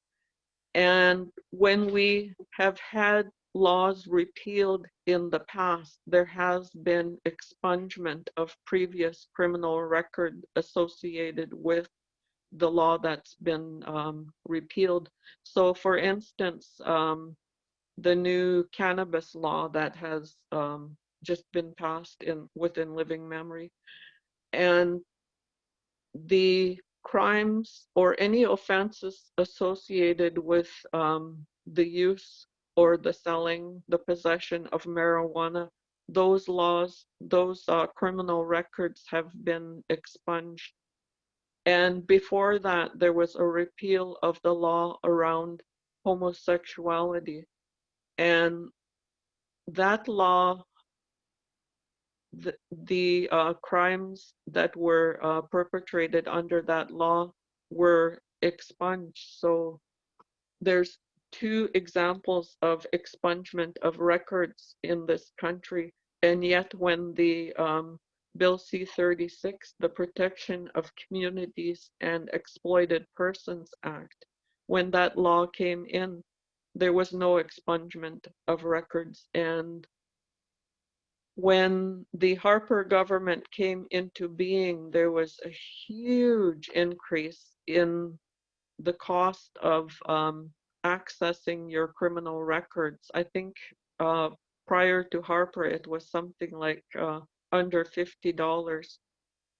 And when we have had laws repealed in the past, there has been expungement of previous criminal record associated with the law that's been um, repealed. So for instance, um, the new cannabis law that has um, just been passed in within living memory and the crimes or any offenses associated with um, the use or the selling, the possession of marijuana, those laws, those uh, criminal records have been expunged. And before that, there was a repeal of the law around homosexuality. And that law, the, the uh, crimes that were uh, perpetrated under that law were expunged. So there's two examples of expungement of records in this country. And yet when the um, Bill C-36, the Protection of Communities and Exploited Persons Act, when that law came in, there was no expungement of records. And when the Harper government came into being, there was a huge increase in the cost of um, accessing your criminal records. I think uh, prior to Harper, it was something like uh, under $50.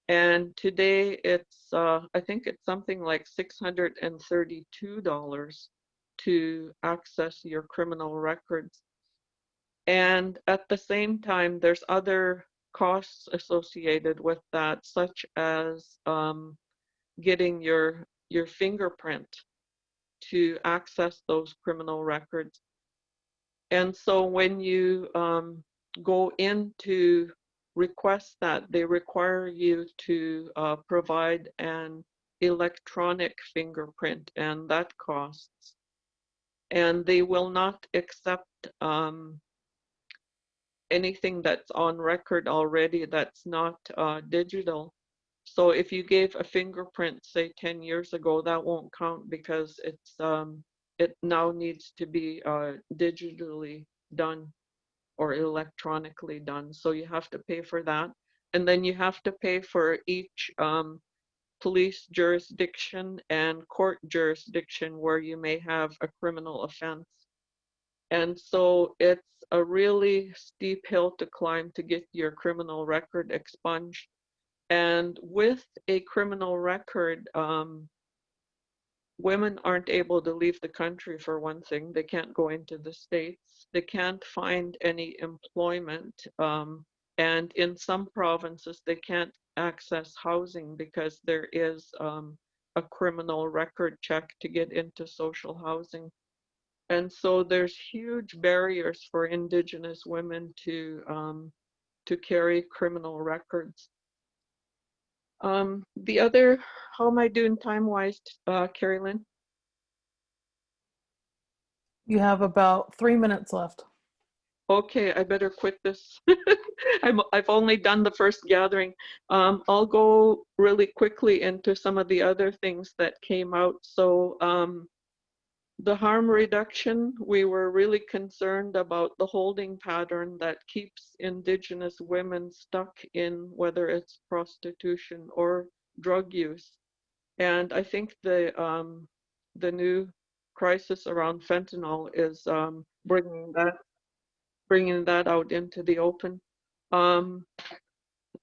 And today it's, uh, I think it's something like $632 to access your criminal records. And at the same time, there's other costs associated with that, such as um, getting your your fingerprint to access those criminal records. And so when you um, go in to request that, they require you to uh, provide an electronic fingerprint, and that costs. And they will not accept um, anything that's on record already that's not uh, digital. So if you gave a fingerprint, say 10 years ago, that won't count because it's um, it now needs to be uh, digitally done or electronically done. So you have to pay for that. And then you have to pay for each um, police jurisdiction and court jurisdiction where you may have a criminal offense. And so it's a really steep hill to climb to get your criminal record expunged. And with a criminal record, um, women aren't able to leave the country for one thing. They can't go into the States. They can't find any employment. Um, and in some provinces, they can't access housing because there is um, a criminal record check to get into social housing. And so there's huge barriers for Indigenous women to um, to carry criminal records. Um, the other, how am I doing time-wise, uh, Carrie Lynn? You have about three minutes left. Okay, I better quit this. I'm, I've only done the first gathering. Um, I'll go really quickly into some of the other things that came out. So um, the harm reduction, we were really concerned about the holding pattern that keeps Indigenous women stuck in whether it's prostitution or drug use. And I think the um, the new crisis around fentanyl is um, bringing that bringing that out into the open. Um,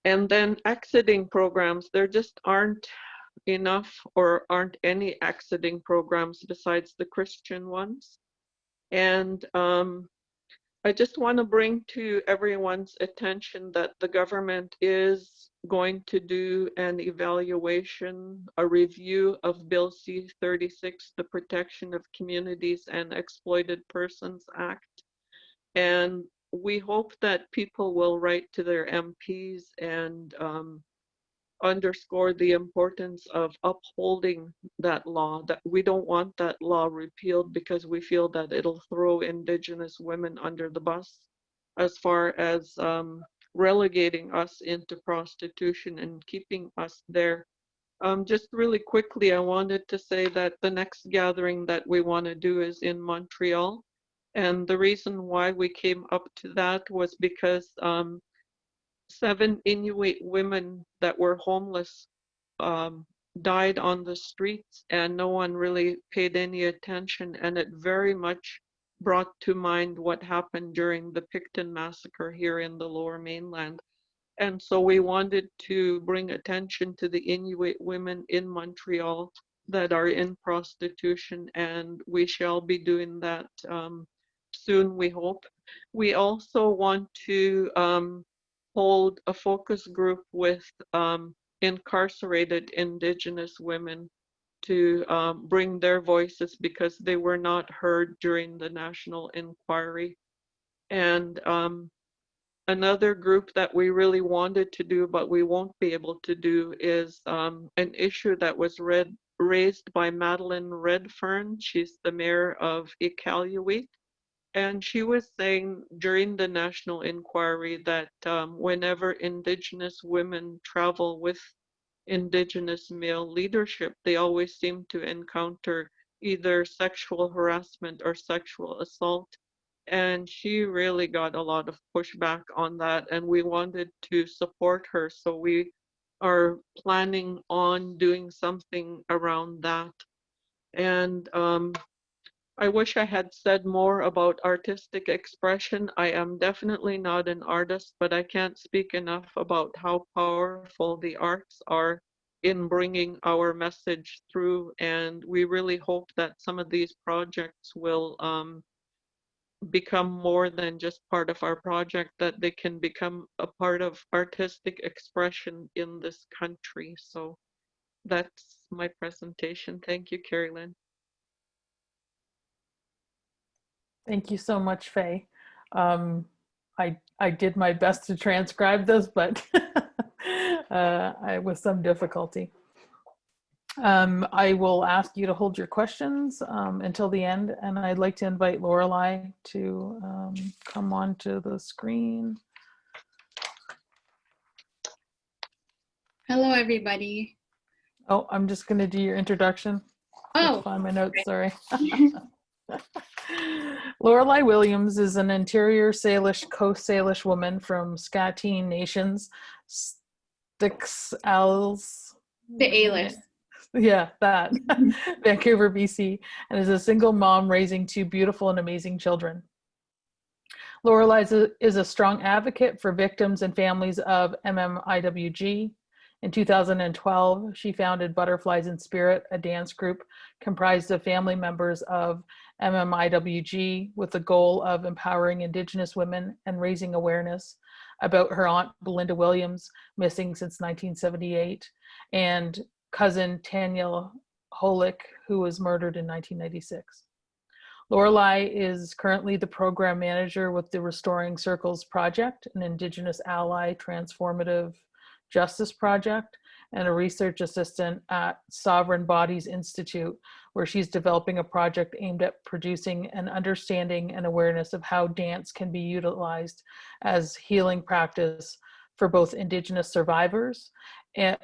and then exiting programs, there just aren't enough or aren't any exiting programs besides the Christian ones. And um, I just want to bring to everyone's attention that the government is going to do an evaluation, a review of Bill C-36, the Protection of Communities and Exploited Persons Act. And we hope that people will write to their MPs and um, underscore the importance of upholding that law, that we don't want that law repealed because we feel that it'll throw Indigenous women under the bus as far as um, relegating us into prostitution and keeping us there. Um, just really quickly, I wanted to say that the next gathering that we want to do is in Montreal. And the reason why we came up to that was because um, seven Inuit women that were homeless um, died on the streets and no one really paid any attention. And it very much brought to mind what happened during the Pickton massacre here in the lower mainland. And so we wanted to bring attention to the Inuit women in Montreal that are in prostitution, and we shall be doing that um, soon, we hope. We also want to um, hold a focus group with um, incarcerated Indigenous women to um, bring their voices because they were not heard during the national inquiry. And um, another group that we really wanted to do, but we won't be able to do, is um, an issue that was read, raised by Madeleine Redfern. She's the mayor of Iqaluit. And she was saying during the national inquiry that um, whenever Indigenous women travel with Indigenous male leadership, they always seem to encounter either sexual harassment or sexual assault. And she really got a lot of pushback on that, and we wanted to support her. So we are planning on doing something around that. And um, I wish I had said more about artistic expression. I am definitely not an artist, but I can't speak enough about how powerful the arts are in bringing our message through. And we really hope that some of these projects will um, become more than just part of our project, that they can become a part of artistic expression in this country. So that's my presentation. Thank you, Carrie Lynn. Thank you so much, Faye. Um, I, I did my best to transcribe this, but uh, I with some difficulty. Um, I will ask you to hold your questions um, until the end, and I'd like to invite Lorelei to um, come onto the screen. Hello, everybody. Oh, I'm just going to do your introduction. Oh, Find my notes, sorry. Lorelei Williams is an interior Salish, Coast Salish woman from Skatin Nations, Sticks Als. the A-list. Yeah, that. Vancouver, BC, and is a single mom raising two beautiful and amazing children. Lorelei is a, is a strong advocate for victims and families of MMIWG. In 2012, she founded Butterflies in Spirit, a dance group comprised of family members of MMIWG with the goal of empowering Indigenous women and raising awareness about her aunt Belinda Williams, missing since 1978, and cousin Tanya Holyk, who was murdered in 1996. Lorelei is currently the program manager with the Restoring Circles Project, an Indigenous ally transformative justice project, and a research assistant at Sovereign Bodies Institute, where she's developing a project aimed at producing an understanding and awareness of how dance can be utilized as healing practice for both Indigenous survivors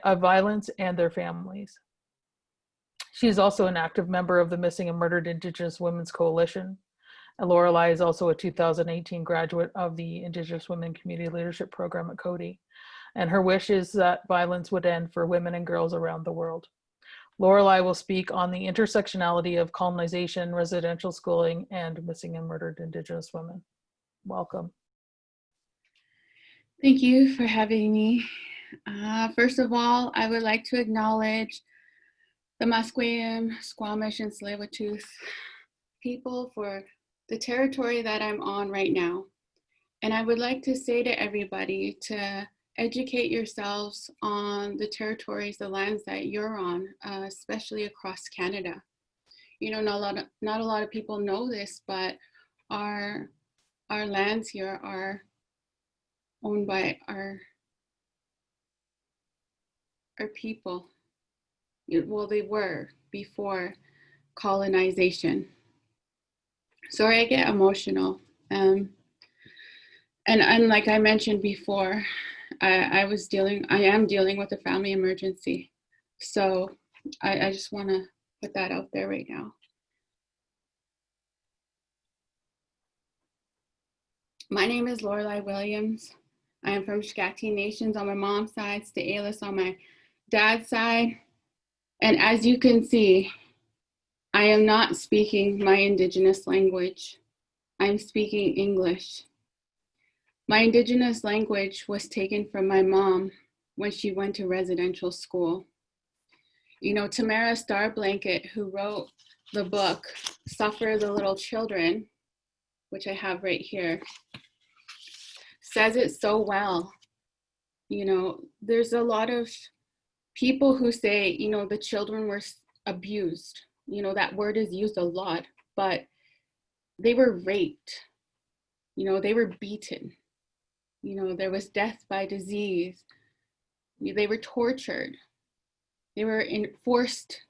of violence and their families. She is also an active member of the Missing and Murdered Indigenous Women's Coalition. And Lorelei is also a 2018 graduate of the Indigenous Women Community Leadership Program at Coady. And her wish is that violence would end for women and girls around the world. Lorelei will speak on the intersectionality of colonization, residential schooling, and missing and murdered Indigenous women. Welcome. Thank you for having me. Uh, first of all, I would like to acknowledge the Musqueam, Squamish, and tsleil people for the territory that I'm on right now. And I would like to say to everybody to educate yourselves on the territories, the lands that you're on, uh, especially across Canada. You know, not a lot of not a lot of people know this, but our our lands here are owned by our our people. Well, they were before colonization. Sorry, I get emotional. Um, and and like I mentioned before, I, I was dealing, I am dealing with a family emergency. So I, I just want to put that out there right now. My name is Lorelei Williams. I am from Skatin Nations on my mom's side, Sts'ailes on my dad's side. And as you can see, I am not speaking my indigenous language. I'm speaking English. My indigenous language was taken from my mom when she went to residential school. You know, Tamara Starblanket, who wrote the book, Suffer the Little Children, which I have right here, says it so well. You know, there's a lot of people who say, you know, the children were abused. You know, that word is used a lot, but they were raped. You know, they were beaten. You know, there was death by disease. They were tortured. They were in forced,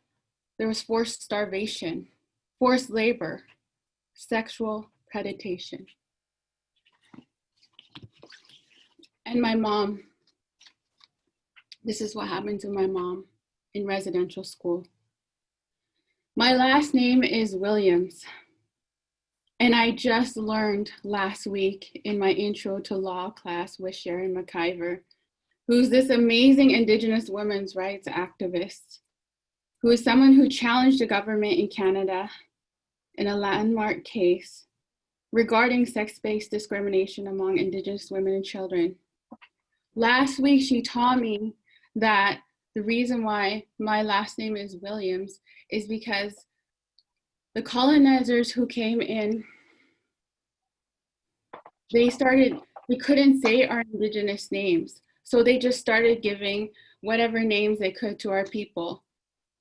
there was forced starvation, forced labor, sexual predation. And my mom, this is what happened to my mom in residential school. My last name is Williams. And I just learned last week in my intro to law class with Sharon McIvor, who's this amazing Indigenous women's rights activist, who is someone who challenged the government in Canada in a landmark case regarding sex-based discrimination among Indigenous women and children. Last week, she taught me that the reason why my last name is Williams is because the colonizers who came in, they started, they couldn't say our indigenous names. So they just started giving whatever names they could to our people,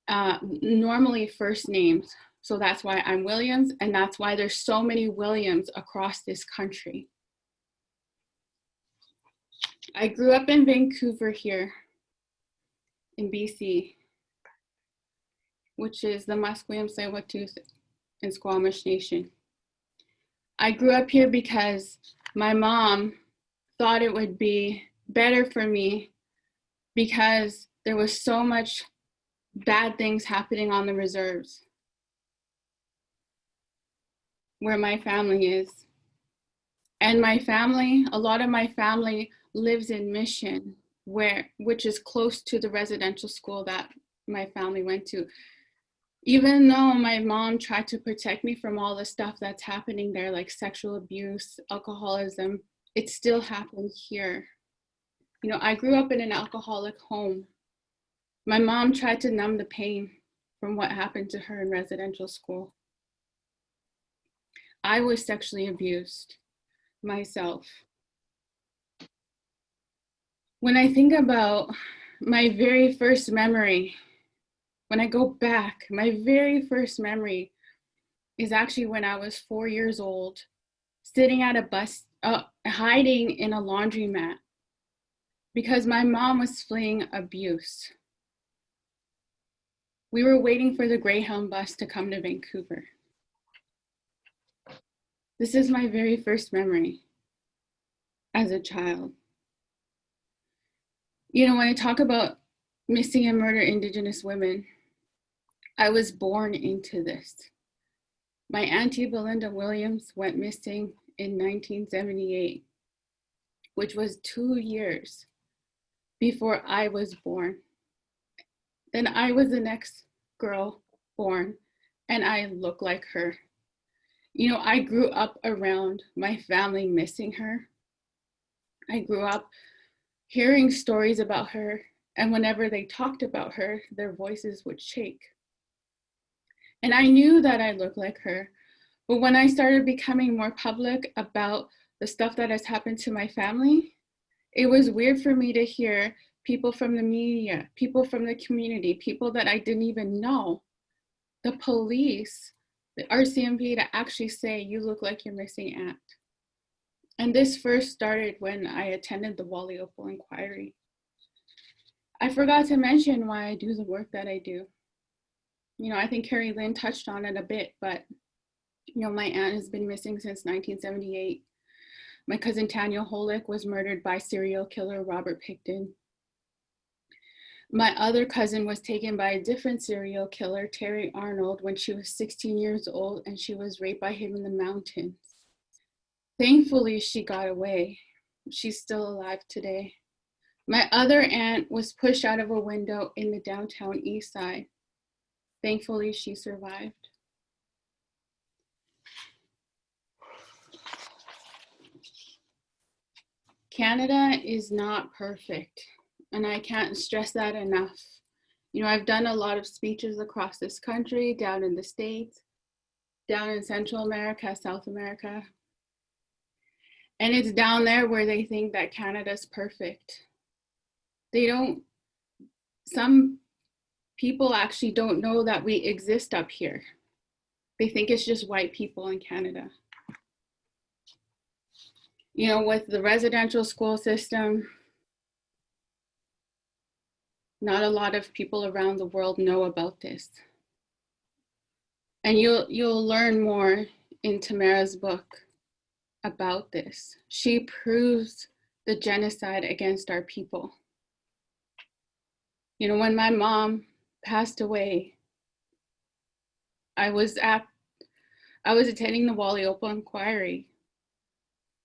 uh, normally first names. So that's why I'm Williams, and that's why there's so many Williams across this country. I grew up in Vancouver here in BC, which is the Musqueam, Tsleil-Waututh, and Squamish Nation. I grew up here because my mom thought it would be better for me because there was so much bad things happening on the reserves where my family is. And my family, a lot of my family lives in Mission, where which is close to the residential school that my family went to. Even though my mom tried to protect me from all the stuff that's happening there, like sexual abuse, alcoholism, it still happened here. You know, I grew up in an alcoholic home. My mom tried to numb the pain from what happened to her in residential school. I was sexually abused myself. When I think about my very first memory, when I go back, my very first memory is actually when I was four years old, sitting at a bus, uh, hiding in a laundromat because my mom was fleeing abuse. We were waiting for the Greyhound bus to come to Vancouver. This is my very first memory as a child. You know, when I talk about missing and murdered Indigenous women, I was born into this. My auntie Belinda Williams went missing in 1978, which was two years before I was born. Then I was the next girl born, and I look like her. You know, I grew up around my family missing her. I grew up hearing stories about her, and whenever they talked about her, their voices would shake. And I knew that I looked like her, but when I started becoming more public about the stuff that has happened to my family, it was weird for me to hear people from the media, people from the community, people that I didn't even know, the police, the RCMP to actually say, you look like your missing aunt. And this first started when I attended the Wally Oppal inquiry. I forgot to mention why I do the work that I do. You know, I think Carrie Lynn touched on it a bit, but you know, my aunt has been missing since 1978. My cousin Tanya Holyk was murdered by serial killer Robert Pickton. My other cousin was taken by a different serial killer, Terry Arnold, when she was 16 years old and she was raped by him in the mountains. Thankfully, she got away. She's still alive today. My other aunt was pushed out of a window in the downtown east side. Thankfully, she survived. Canada is not perfect, and I can't stress that enough. You know, I've done a lot of speeches across this country, down in the States, down in Central America, South America. And it's down there where they think that Canada's perfect. They don't, some people actually don't know that we exist up here. They think it's just white people in Canada. You know, with the residential school system, not a lot of people around the world know about this. And you'll, you'll learn more in Tamara's book about this. She proves the genocide against our people. You know, when my mom passed away, I was at, I was attending the Wally Oppal inquiry.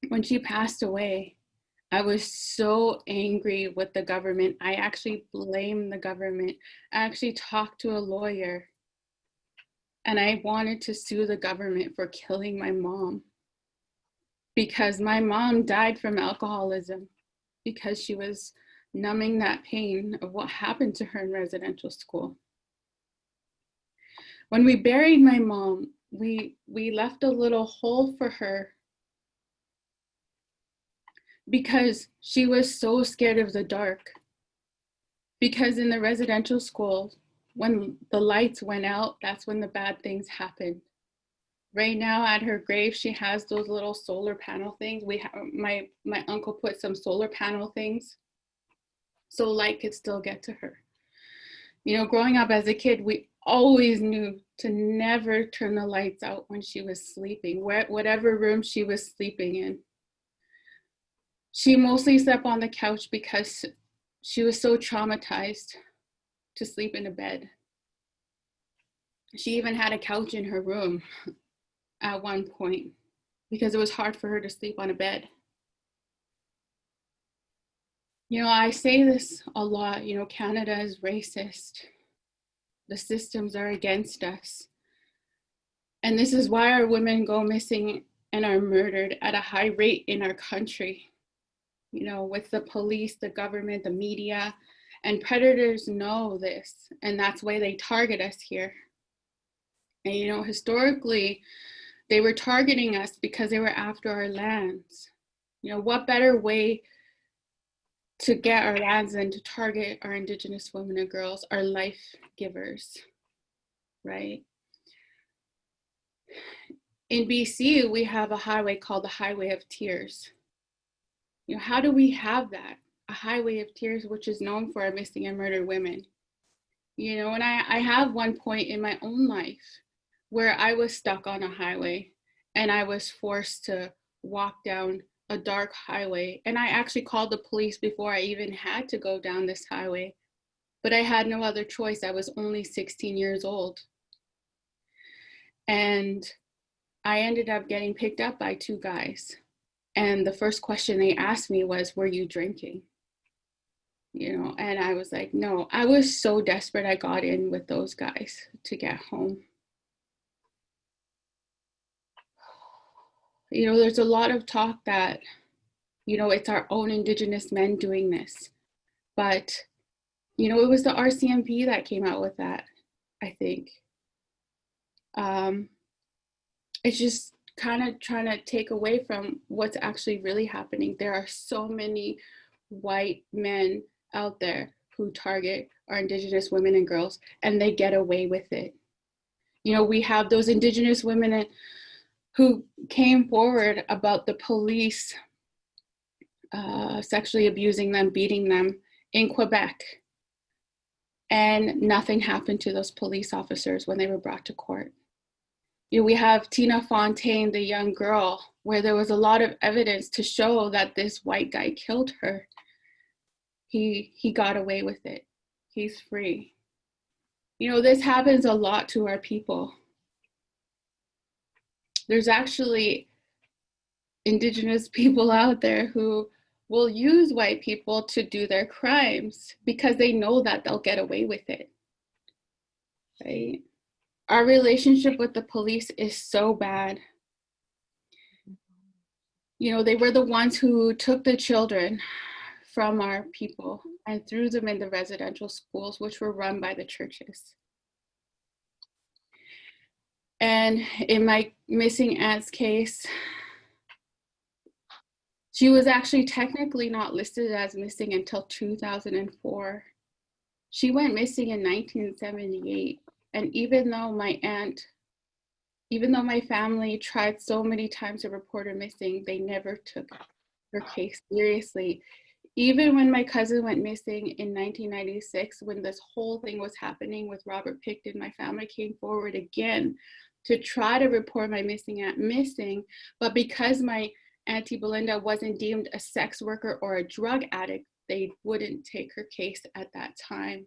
When she passed away, I was so angry with the government. I actually blamed the government. I actually talked to a lawyer and I wanted to sue the government for killing my mom because my mom died from alcoholism because she was numbing that pain of what happened to her in residential school. When we buried my mom, we, we left a little hole for her because she was so scared of the dark. Because in the residential school, when the lights went out, that's when the bad things happened. Right now at her grave, she has those little solar panel things. We have, my, my uncle put some solar panel things so light could still get to her. You know, growing up as a kid, we always knew to never turn the lights out when she was sleeping, where, whatever room she was sleeping in. She mostly slept on the couch because she was so traumatized to sleep in a bed. She even had a couch in her room at one point because it was hard for her to sleep on a bed. You know, I say this a lot, you know, Canada is racist. The systems are against us. And this is why our women go missing and are murdered at a high rate in our country. You know, with the police, the government, the media, and predators know this, and that's why they target us here. And you know, historically, they were targeting us because they were after our lands. You know, what better way to get our lands and to target our indigenous women and girls, our life givers, right? In BC, we have a highway called the Highway of Tears. You know, how do we have that? A highway of tears, which is known for our missing and murdered women. You know, and I, I have one point in my own life where I was stuck on a highway and I was forced to walk down a dark highway. And I actually called the police before I even had to go down this highway. But I had no other choice. I was only 16 years old. And I ended up getting picked up by two guys. And the first question they asked me was, Were you drinking? You know, and I was like, No, I was so desperate. I got in with those guys to get home. You know, there's a lot of talk that, you know, it's our own Indigenous men doing this. But, you know, it was the RCMP that came out with that, I think. Um, it's just kind of trying to take away from what's actually really happening. There are so many white men out there who target our Indigenous women and girls, and they get away with it. You know, we have those Indigenous women and, who came forward about the police uh, sexually abusing them, beating them in Quebec. And nothing happened to those police officers when they were brought to court. You know, we have Tina Fontaine, the young girl, where there was a lot of evidence to show that this white guy killed her. He, he got away with it. He's free. You know, this happens a lot to our people. There's actually indigenous people out there who will use white people to do their crimes because they know that they'll get away with it. Right? Our relationship with the police is so bad. You know, they were the ones who took the children from our people and threw them in the residential schools, which were run by the churches. And in my missing aunt's case, she was actually technically not listed as missing until 2004. She went missing in 1978. And even though my aunt, even though my family tried so many times to report her missing, they never took her case seriously. Even when my cousin went missing in 1996, when this whole thing was happening with Robert Pickton, my family came forward again to try to report my missing aunt missing. But because my Auntie Belinda wasn't deemed a sex worker or a drug addict, they wouldn't take her case at that time.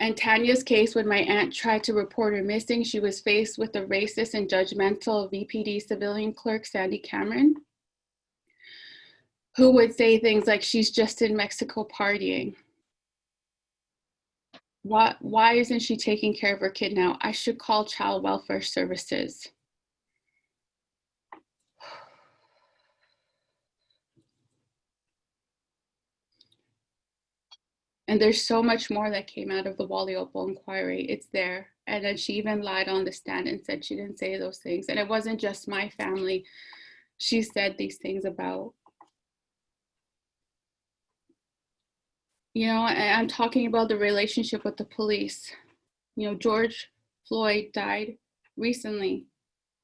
And Tanya's case, when my aunt tried to report her missing, she was faced with the racist and judgmental VPD civilian clerk, Sandy Cameron, who would say things like, she's just in Mexico partying. Why, why isn't she taking care of her kid now? I should call child welfare services. And there's so much more that came out of the Wally Oppal inquiry. It's there. And then she even lied on the stand and said she didn't say those things. And it wasn't just my family. She said these things about. You know, and I'm talking about the relationship with the police. You know, George Floyd died recently,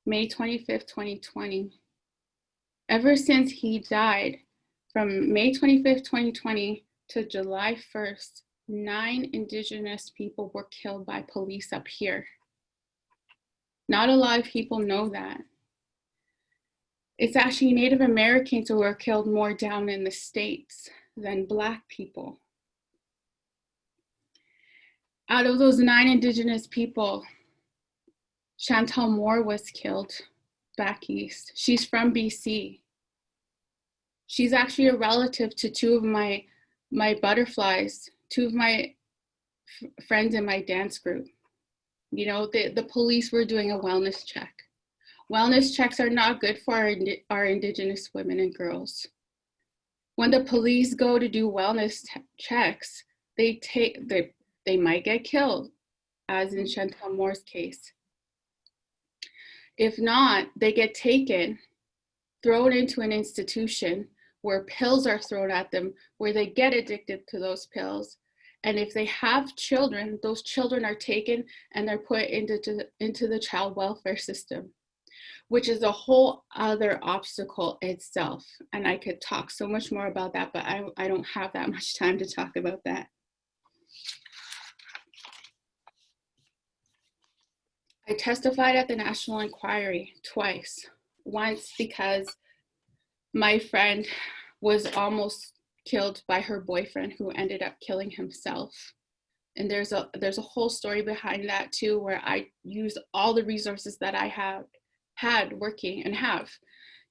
May 25th, 2020. Ever since he died, from May 25th, 2020 to July 1st, nine Indigenous people were killed by police up here. Not a lot of people know that. It's actually Native Americans who were killed more down in the States than Black people. Out of those nine Indigenous people, Chantel Moore was killed back east. She's from BC. She's actually a relative to two of my my butterflies, two of my friends in my dance group. You know, the, the police were doing a wellness check. Wellness checks are not good for our, our indigenous women and girls. When the police go to do wellness checks, they take they they might get killed, as in Chantel Moore's case. If not, they get taken, thrown into an institution where pills are thrown at them, where they get addicted to those pills. And if they have children, those children are taken and they're put into, to, into the child welfare system, which is a whole other obstacle itself. And I could talk so much more about that, but I, I don't have that much time to talk about that. I testified at the National Inquiry twice. Once because my friend was almost killed by her boyfriend who ended up killing himself And there's a there's a whole story behind that too, where I use all the resources that I have had working and have.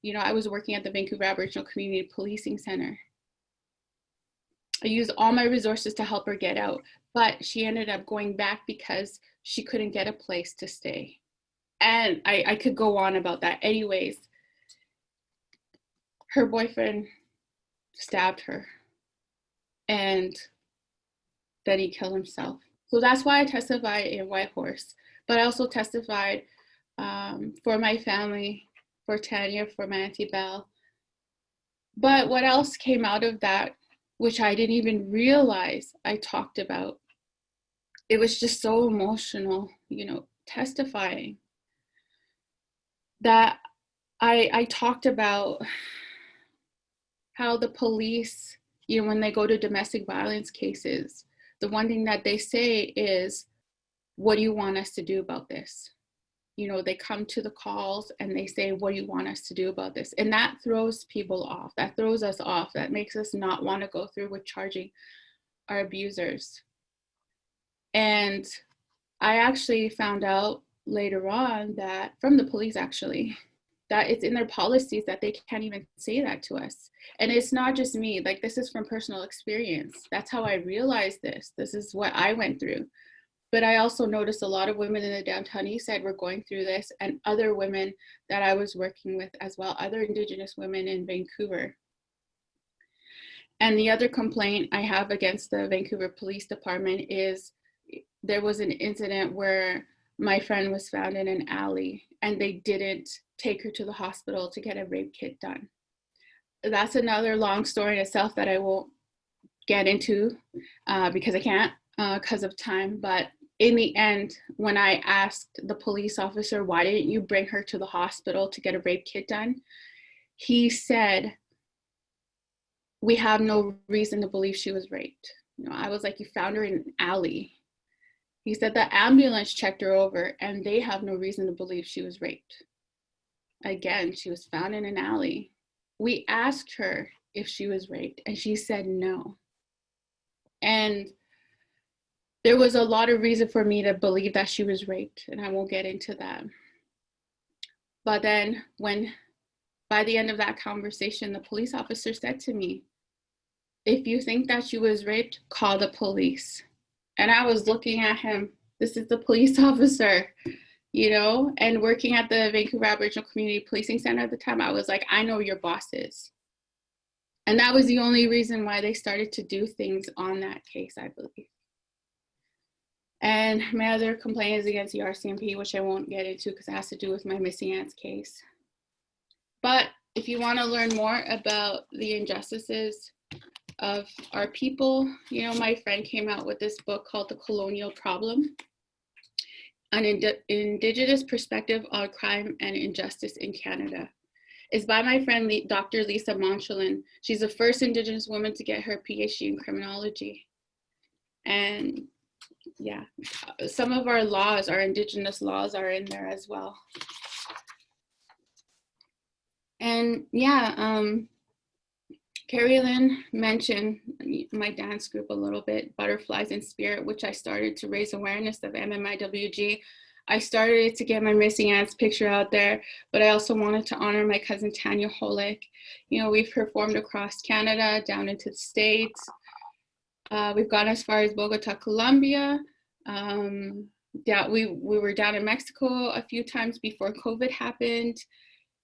You know, I was working at the Vancouver Aboriginal Community Policing Center. I used all my resources to help her get out, but she ended up going back because she couldn't get a place to stay. And I, I could go on about that. Anyways, her boyfriend stabbed her and then he killed himself. So that's why I testified in Whitehorse. But I also testified um, for my family, for Tanya, for my Auntie Belle. But what else came out of that, which I didn't even realize I talked about? It was just so emotional, you know, testifying that I, I talked about how the police, you know, when they go to domestic violence cases, the one thing that they say is, what do you want us to do about this? You know, they come to the calls and they say, what do you want us to do about this? And that throws people off. That throws us off. That makes us not want to go through with charging our abusers. And I actually found out later on that, from the police actually, that it's in their policies that they can't even say that to us. And it's not just me, like this is from personal experience. That's how I realized this. This is what I went through. But I also noticed a lot of women in the downtown east side were going through this and other women that I was working with as well, other indigenous women in Vancouver. And the other complaint I have against the Vancouver Police Department is there was an incident where my friend was found in an alley and they didn't take her to the hospital to get a rape kit done. That's another long story in itself that I won't get into uh, because I can't because uh, of time. But in the end, when I asked the police officer, why didn't you bring her to the hospital to get a rape kit done? He said, we have no reason to believe she was raped. You know, I was like, you found her in an alley. He said the ambulance checked her over and they have no reason to believe she was raped. Again, she was found in an alley. We asked her if she was raped and she said no. And there was a lot of reason for me to believe that she was raped and I won't get into that. But then when, by the end of that conversation, the police officer said to me, if you think that she was raped, call the police. And I was looking at him, this is the police officer you know, and working at the Vancouver Aboriginal Community Policing Center at the time, I was like, I know your bosses. And that was the only reason why they started to do things on that case, I believe. And my other complaint is against the RCMP, which I won't get into because it has to do with my missing aunts case. But if you want to learn more about the injustices of our people, you know, my friend came out with this book called The Colonial Problem an ind Indigenous perspective on crime and injustice in Canada. It's by my friend Dr. Lisa Monchalin. She's the first Indigenous woman to get her PhD in criminology. And yeah, some of our laws, our Indigenous laws are in there as well. And yeah, um, Carrie Lynn mentioned my dance group a little bit, Butterflies in Spirit, which I started to raise awareness of MMIWG. I started to get my missing aunts picture out there, but I also wanted to honor my cousin Tanya Holyk. You know, we've performed across Canada, down into the States. Uh, we've gone as far as Bogota, Colombia. Um, yeah, we, we were down in Mexico a few times before COVID happened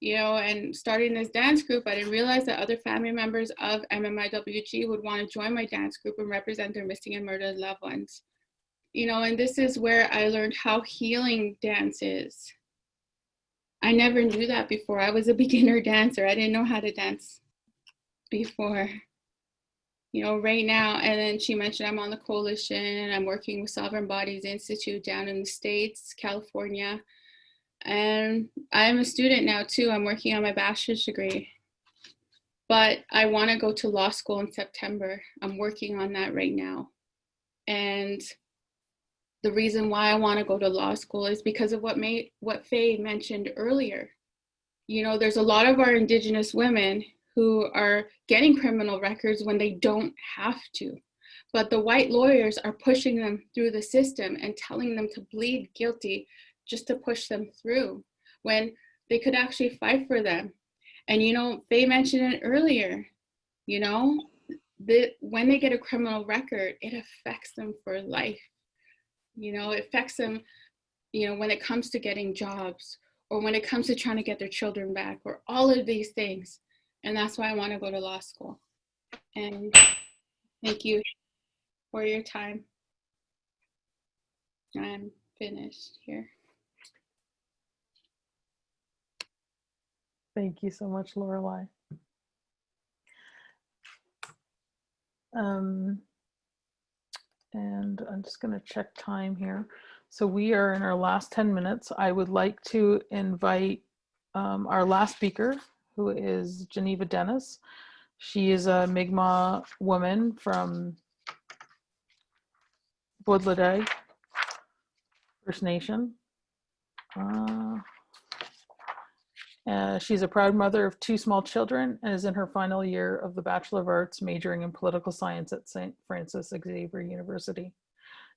you know, and starting this dance group, I didn't realize that other family members of MMIWG would want to join my dance group and represent their missing and murdered loved ones. You know, and this is where I learned how healing dance is. I never knew that before. I was a beginner dancer. I didn't know how to dance before. You know, right now, and then she mentioned I'm on the coalition. I'm working with Sovereign Bodies Institute down in the States, California. And I'm a student now too. I'm working on my bachelor's degree. But I want to go to law school in September. I'm working on that right now. And the reason why I want to go to law school is because of what May, what Faye mentioned earlier. You know, there's a lot of our indigenous women who are getting criminal records when they don't have to. but the white lawyers are pushing them through the system and telling them to plead guilty just to push them through when they could actually fight for them. And you know, they mentioned it earlier, you know, that when they get a criminal record, it affects them for life. You know, it affects them, you know, when it comes to getting jobs or when it comes to trying to get their children back or all of these things. And that's why I want to go to law school. And thank you for your time. I'm finished here. Thank you so much, Lorelei. Um, and I'm just going to check time here. So we are in our last 10 minutes. I would like to invite um, our last speaker, who is Geneva Dennis. She is a Mi'kmaq woman from Woodladay First Nation. Uh, uh, she's a proud mother of two small children and is in her final year of the Bachelor of Arts majoring in political science at St. Francis Xavier University.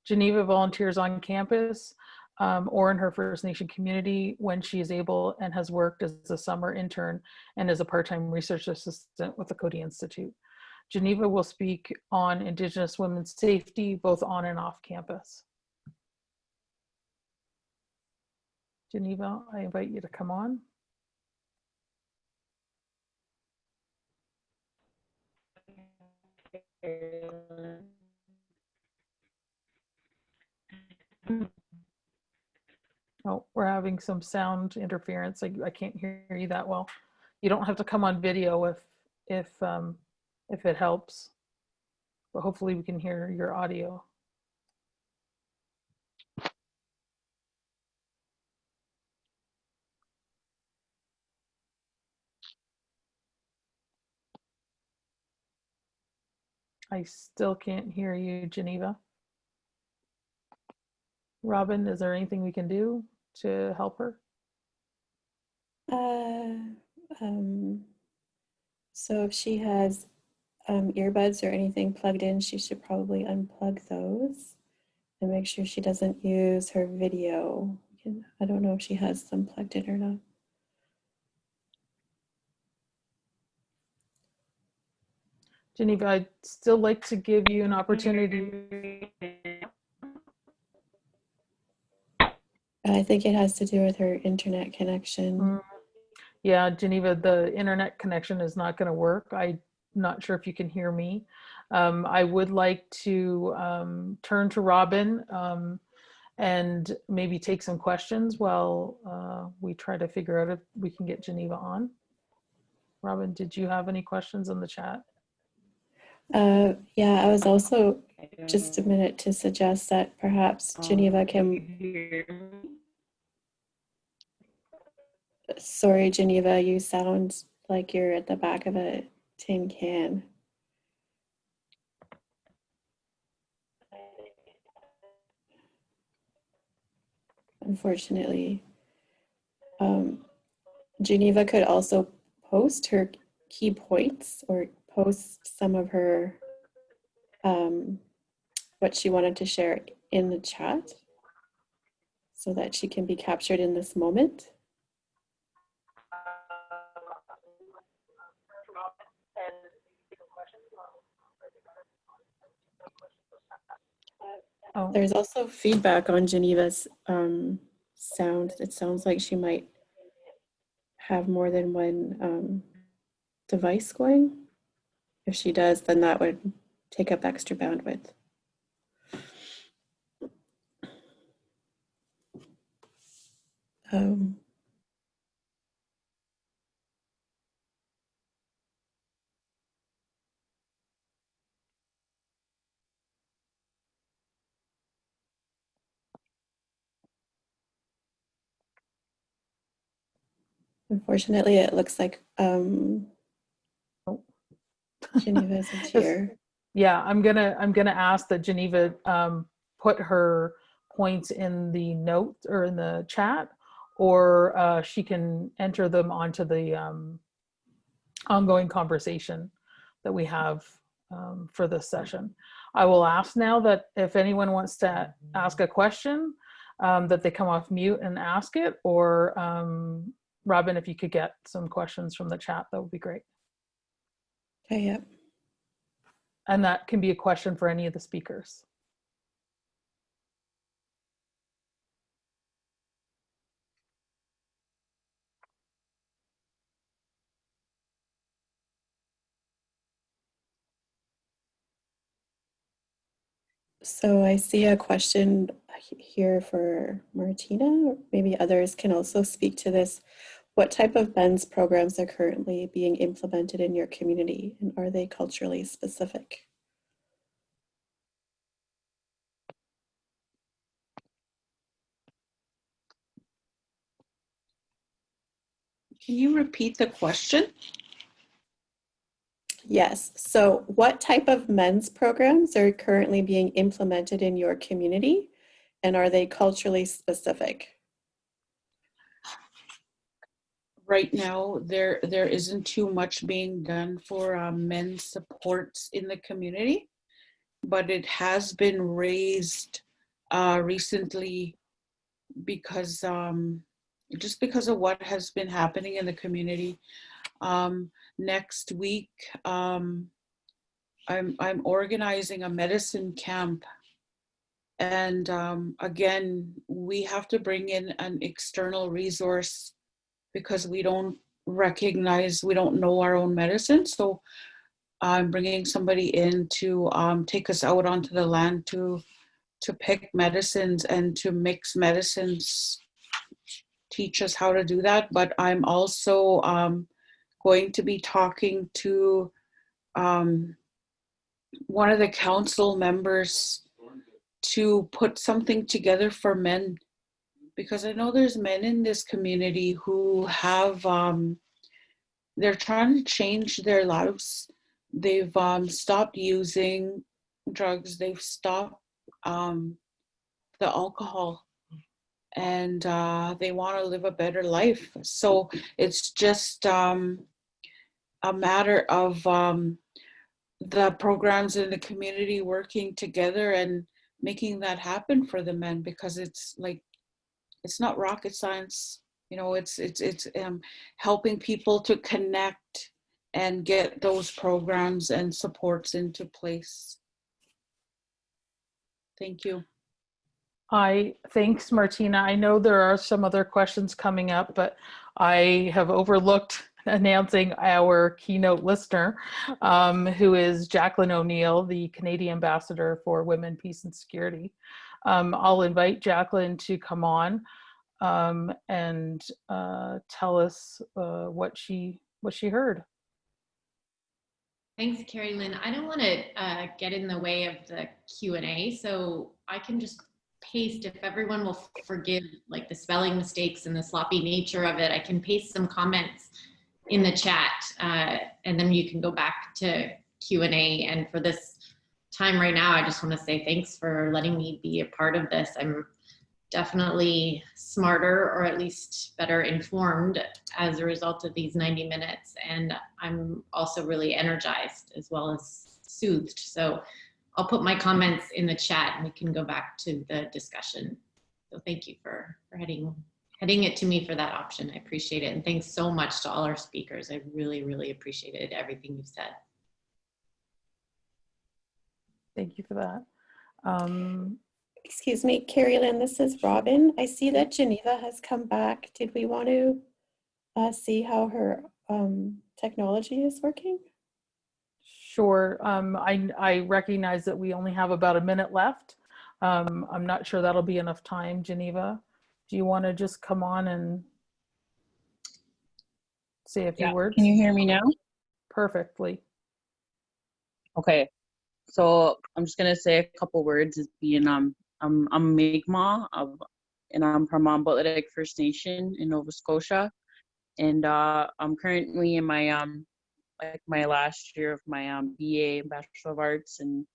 Geneva volunteers on campus um, or in her First Nation community when she is able and has worked as a summer intern and as a part-time research assistant with the Coady Institute. Geneva will speak on Indigenous women's safety both on and off campus. Geneva, I invite you to come on. Oh, we're having some sound interference. I, I can't hear you that well. You don't have to come on video if, if, um, if it helps. But hopefully we can hear your audio. I still can't hear you, Geneva. Robin, is there anything we can do to help her? Uh, um, so if she has um, earbuds or anything plugged in, she should probably unplug those and make sure she doesn't use her video. I don't know if she has them plugged in or not. Geneva, I'd still like to give you an opportunity. I think it has to do with her internet connection. Mm, Yeah, Geneva, the internet connection is not going to work. I'm not sure if you can hear me. Um, I would like to um, turn to Robin um, and maybe take some questions while uh, we try to figure out if we can get Geneva on. Robin, did you have any questions in the chat? Uh, yeah, I was also just a minute to suggest that perhaps Geneva can Sorry, Geneva, you sound like you're at the back of a tin can. Unfortunately, um, Geneva could also post her key points or post some of her um, what she wanted to share in the chat so that she can be captured in this moment. Oh, There's also feedback on Geneva's um, sound. It sounds like she might have more than one um, device going. If she does, then that would take up extra bandwidth. Um, Unfortunately, it looks like um, Oh. Geneva isn't here. Yeah, I'm gonna, I'm gonna ask that Geneva um, put her points in the note or in the chat, or uh, she can enter them onto the um, ongoing conversation that we have um, for this session. I will ask now that if anyone wants to ask a question, um, that they come off mute and ask it, or um, Robin, if you could get some questions from the chat, that would be great. Okay, yep. And that can be a question for any of the speakers. So I see a question here for Martina, maybe others can also speak to this. What type of BENS programs are currently being implemented in your community and are they culturally specific? Can you repeat the question? Yes, so what type of men's programs are currently being implemented in your community and are they culturally specific? Right now, there there isn't too much being done for um, men's supports in the community, but it has been raised uh, recently because um, just because of what has been happening in the community. Um, next week, um, I'm I'm organizing a medicine camp, and um, again, we have to bring in an external resource because we don't recognize, we don't know our own medicine. So I'm bringing somebody in to um, take us out onto the land to to pick medicines and to mix medicines, teach us how to do that. But I'm also um, going to be talking to um, one of the council members to put something together for men because I know there's men in this community who have um, they're trying to change their lives. They've um, stopped using drugs. They've stopped um, the alcohol, and uh, they want to live a better life. So it's just um, a matter of um, the programs in the community working together and making that happen for the men because it's like it's not rocket science you know it's it's it's um, helping people to connect and get those programs and supports into place thank you I, thanks Martina. I know there are some other questions coming up, but I have overlooked announcing our keynote listener, um, who is Jacqueline O'Neill, the Canadian Ambassador for Women, Peace and Security. Um, I'll invite Jacqueline to come on um, and uh, tell us uh, what she what she heard. Thanks, Carrie Lynn. I don't want to uh, get in the way of the Q&A, so I can just paste, if everyone will forgive like the spelling mistakes and the sloppy nature of it, I can paste some comments in the chat uh, and then you can go back to Q&A. And for this time right now, I just want to say thanks for letting me be a part of this. I'm definitely smarter or at least better informed as a result of these 90 minutes. And I'm also really energized as well as soothed. So I'll put my comments in the chat and we can go back to the discussion. So thank you for, for heading, heading it to me for that option. I appreciate it. And thanks so much to all our speakers. I really, really appreciated everything you've said. Thank you for that. Um, Excuse me, Carrie Lynn, this is Robin. I see that Geneva has come back. Did we want to uh, see how her um, technology is working? Sure. Um, I, I recognize that we only have about a minute left. Um, I'm not sure that'll be enough time, Geneva. Do you want to just come on and say a few Yeah. words? Can you hear me now? Perfectly. Okay. So I'm just gonna say a couple words as being um I'm I'm Mi'kmaq of and I'm from Paqtnkek First Nation in Nova Scotia. And uh I'm currently in my um like my last year of my um BA Bachelor of Arts and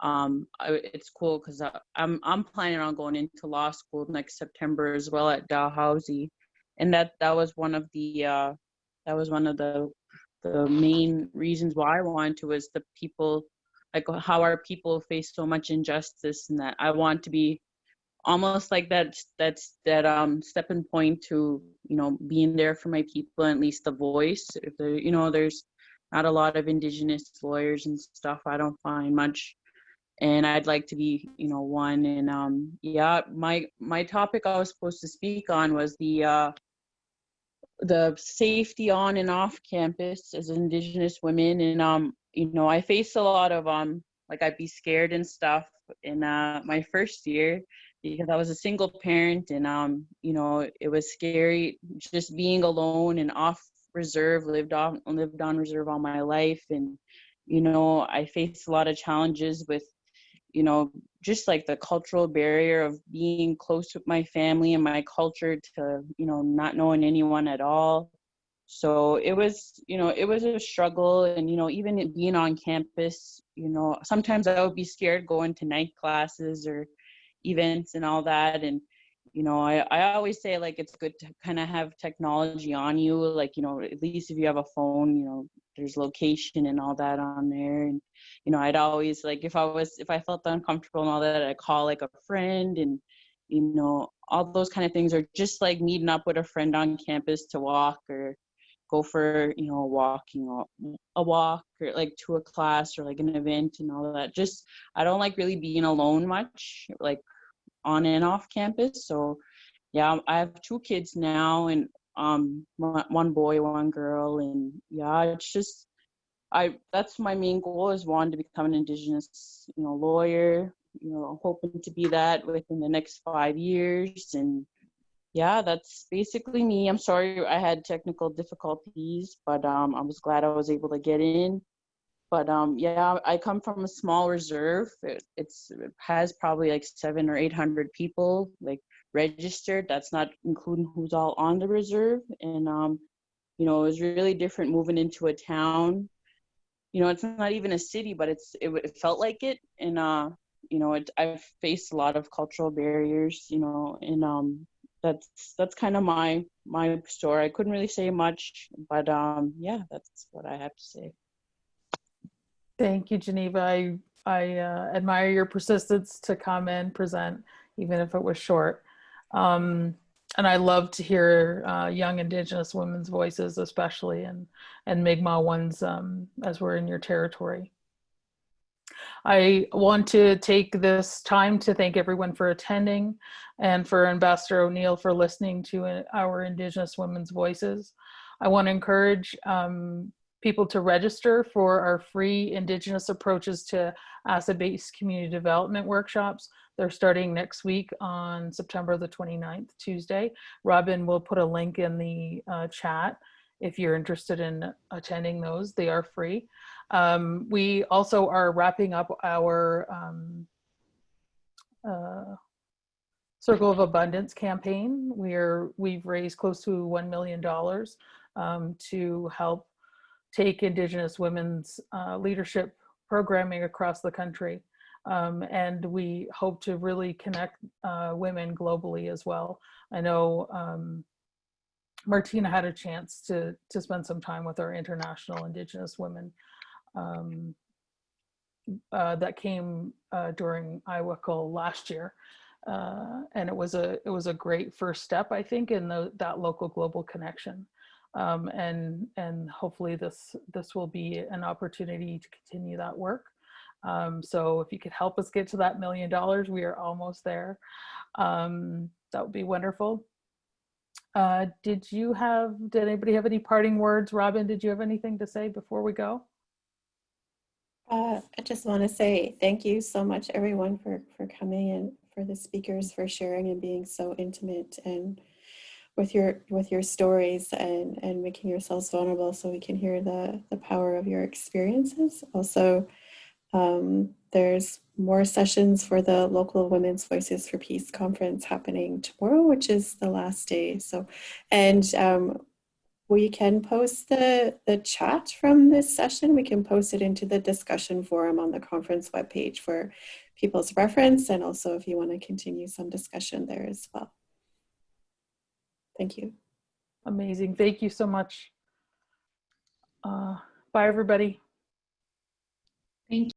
um I, it's cool because I'm I'm planning on going into law school next September as well at Dalhousie. And that that was one of the uh that was one of the the main reasons why I wanted to was the people like how our people face so much injustice and that I want to be almost like that that's that um stepping point to you know being there for my people at least the voice if there you know there's not a lot of indigenous lawyers and stuff i don't find much and i'd like to be you know one and um yeah my my topic i was supposed to speak on was the uh the safety on and off campus as indigenous women and um you know i face a lot of um like i'd be scared and stuff in uh my first year because I was a single parent and um you know it was scary just being alone and off reserve lived on lived on reserve all my life and you know I faced a lot of challenges with you know just like the cultural barrier of being close with my family and my culture to you know not knowing anyone at all. So it was you know it was a struggle and you know even being on campus you know sometimes i would be scared going to night classes or events and all that. And you know i, I always say like it's good to kind of have technology on you like you know at least if you have a phone you know there's location and all that on there. And you know i'd always like if i was if i felt uncomfortable and all that i'd call like a friend and you know all those kind of things are just like meeting up with a friend on campus to walk or go for you know walking or a walk or like to a class or like an event and all that. Just i don't like really being alone much like on and off campus. So yeah i have two kids now and um one boy one girl and yeah it's just i that's my main goal is wanting to become an indigenous you know lawyer you know hoping to be that within the next five years and yeah, that's basically me. I'm sorry I had technical difficulties, but um, I was glad I was able to get in. But um, yeah, I come from a small reserve. It, it's it has probably like seven or eight hundred people like registered. That's not including who's all on the reserve. And um, you know, it was really different moving into a town. You know, it's not even a city, but it's it, it felt like it. And uh, you know, it, I've faced a lot of cultural barriers. You know, and um, that's that's kind of my my story. I couldn't really say much, but um, yeah, that's what I have to say. Thank you, Geneva. I, I uh, admire your persistence to come and present, even if it was short. Um, and I love to hear uh, young Indigenous women's voices, especially, and, and Mi'kmaq ones um, as we're in your territory. I want to take this time to thank everyone for attending and for Ambassador O'Neill for listening to uh, our Indigenous women's voices. I want to encourage um, people to register for our free Indigenous approaches to asset-based community development workshops. They're starting next week on September the 29th, Tuesday. Robin will put a link in the uh, chat if you're interested in attending those. They are free. Um, we also are wrapping up our um, uh, Circle of Abundance campaign. We're, we've raised close to $1 million um, to help take Indigenous women's uh, leadership programming across the country. Um, and we hope to really connect uh, women globally as well. I know um, Martina had a chance to, to spend some time with our international Indigenous women um, uh, that came uh, during IWACL last year. Uh, and it was a it was a great first step, I think, in the, that local global connection. Um, and and hopefully this this will be an opportunity to continue that work. Um, so if you could help us get to that million dollars, we are almost there. Um, that would be wonderful. Uh, did you have, did anybody have any parting words? Robin, did you have anything to say before we go? Uh, I just want to say thank you so much, everyone, for, for coming and for the speakers for sharing and being so intimate and with your with your stories and and making yourselves vulnerable so we can hear the the power of your experiences. Also, um, there's more sessions for the local Women's Voices for Peace conference happening tomorrow, which is the last day. So, and um, we can post the, the chat from this session. We can post it into the discussion forum on the conference webpage for people's reference. And also if you want to continue some discussion there as well. Thank you. Amazing. Thank you so much. Uh, bye, everybody. Thank you.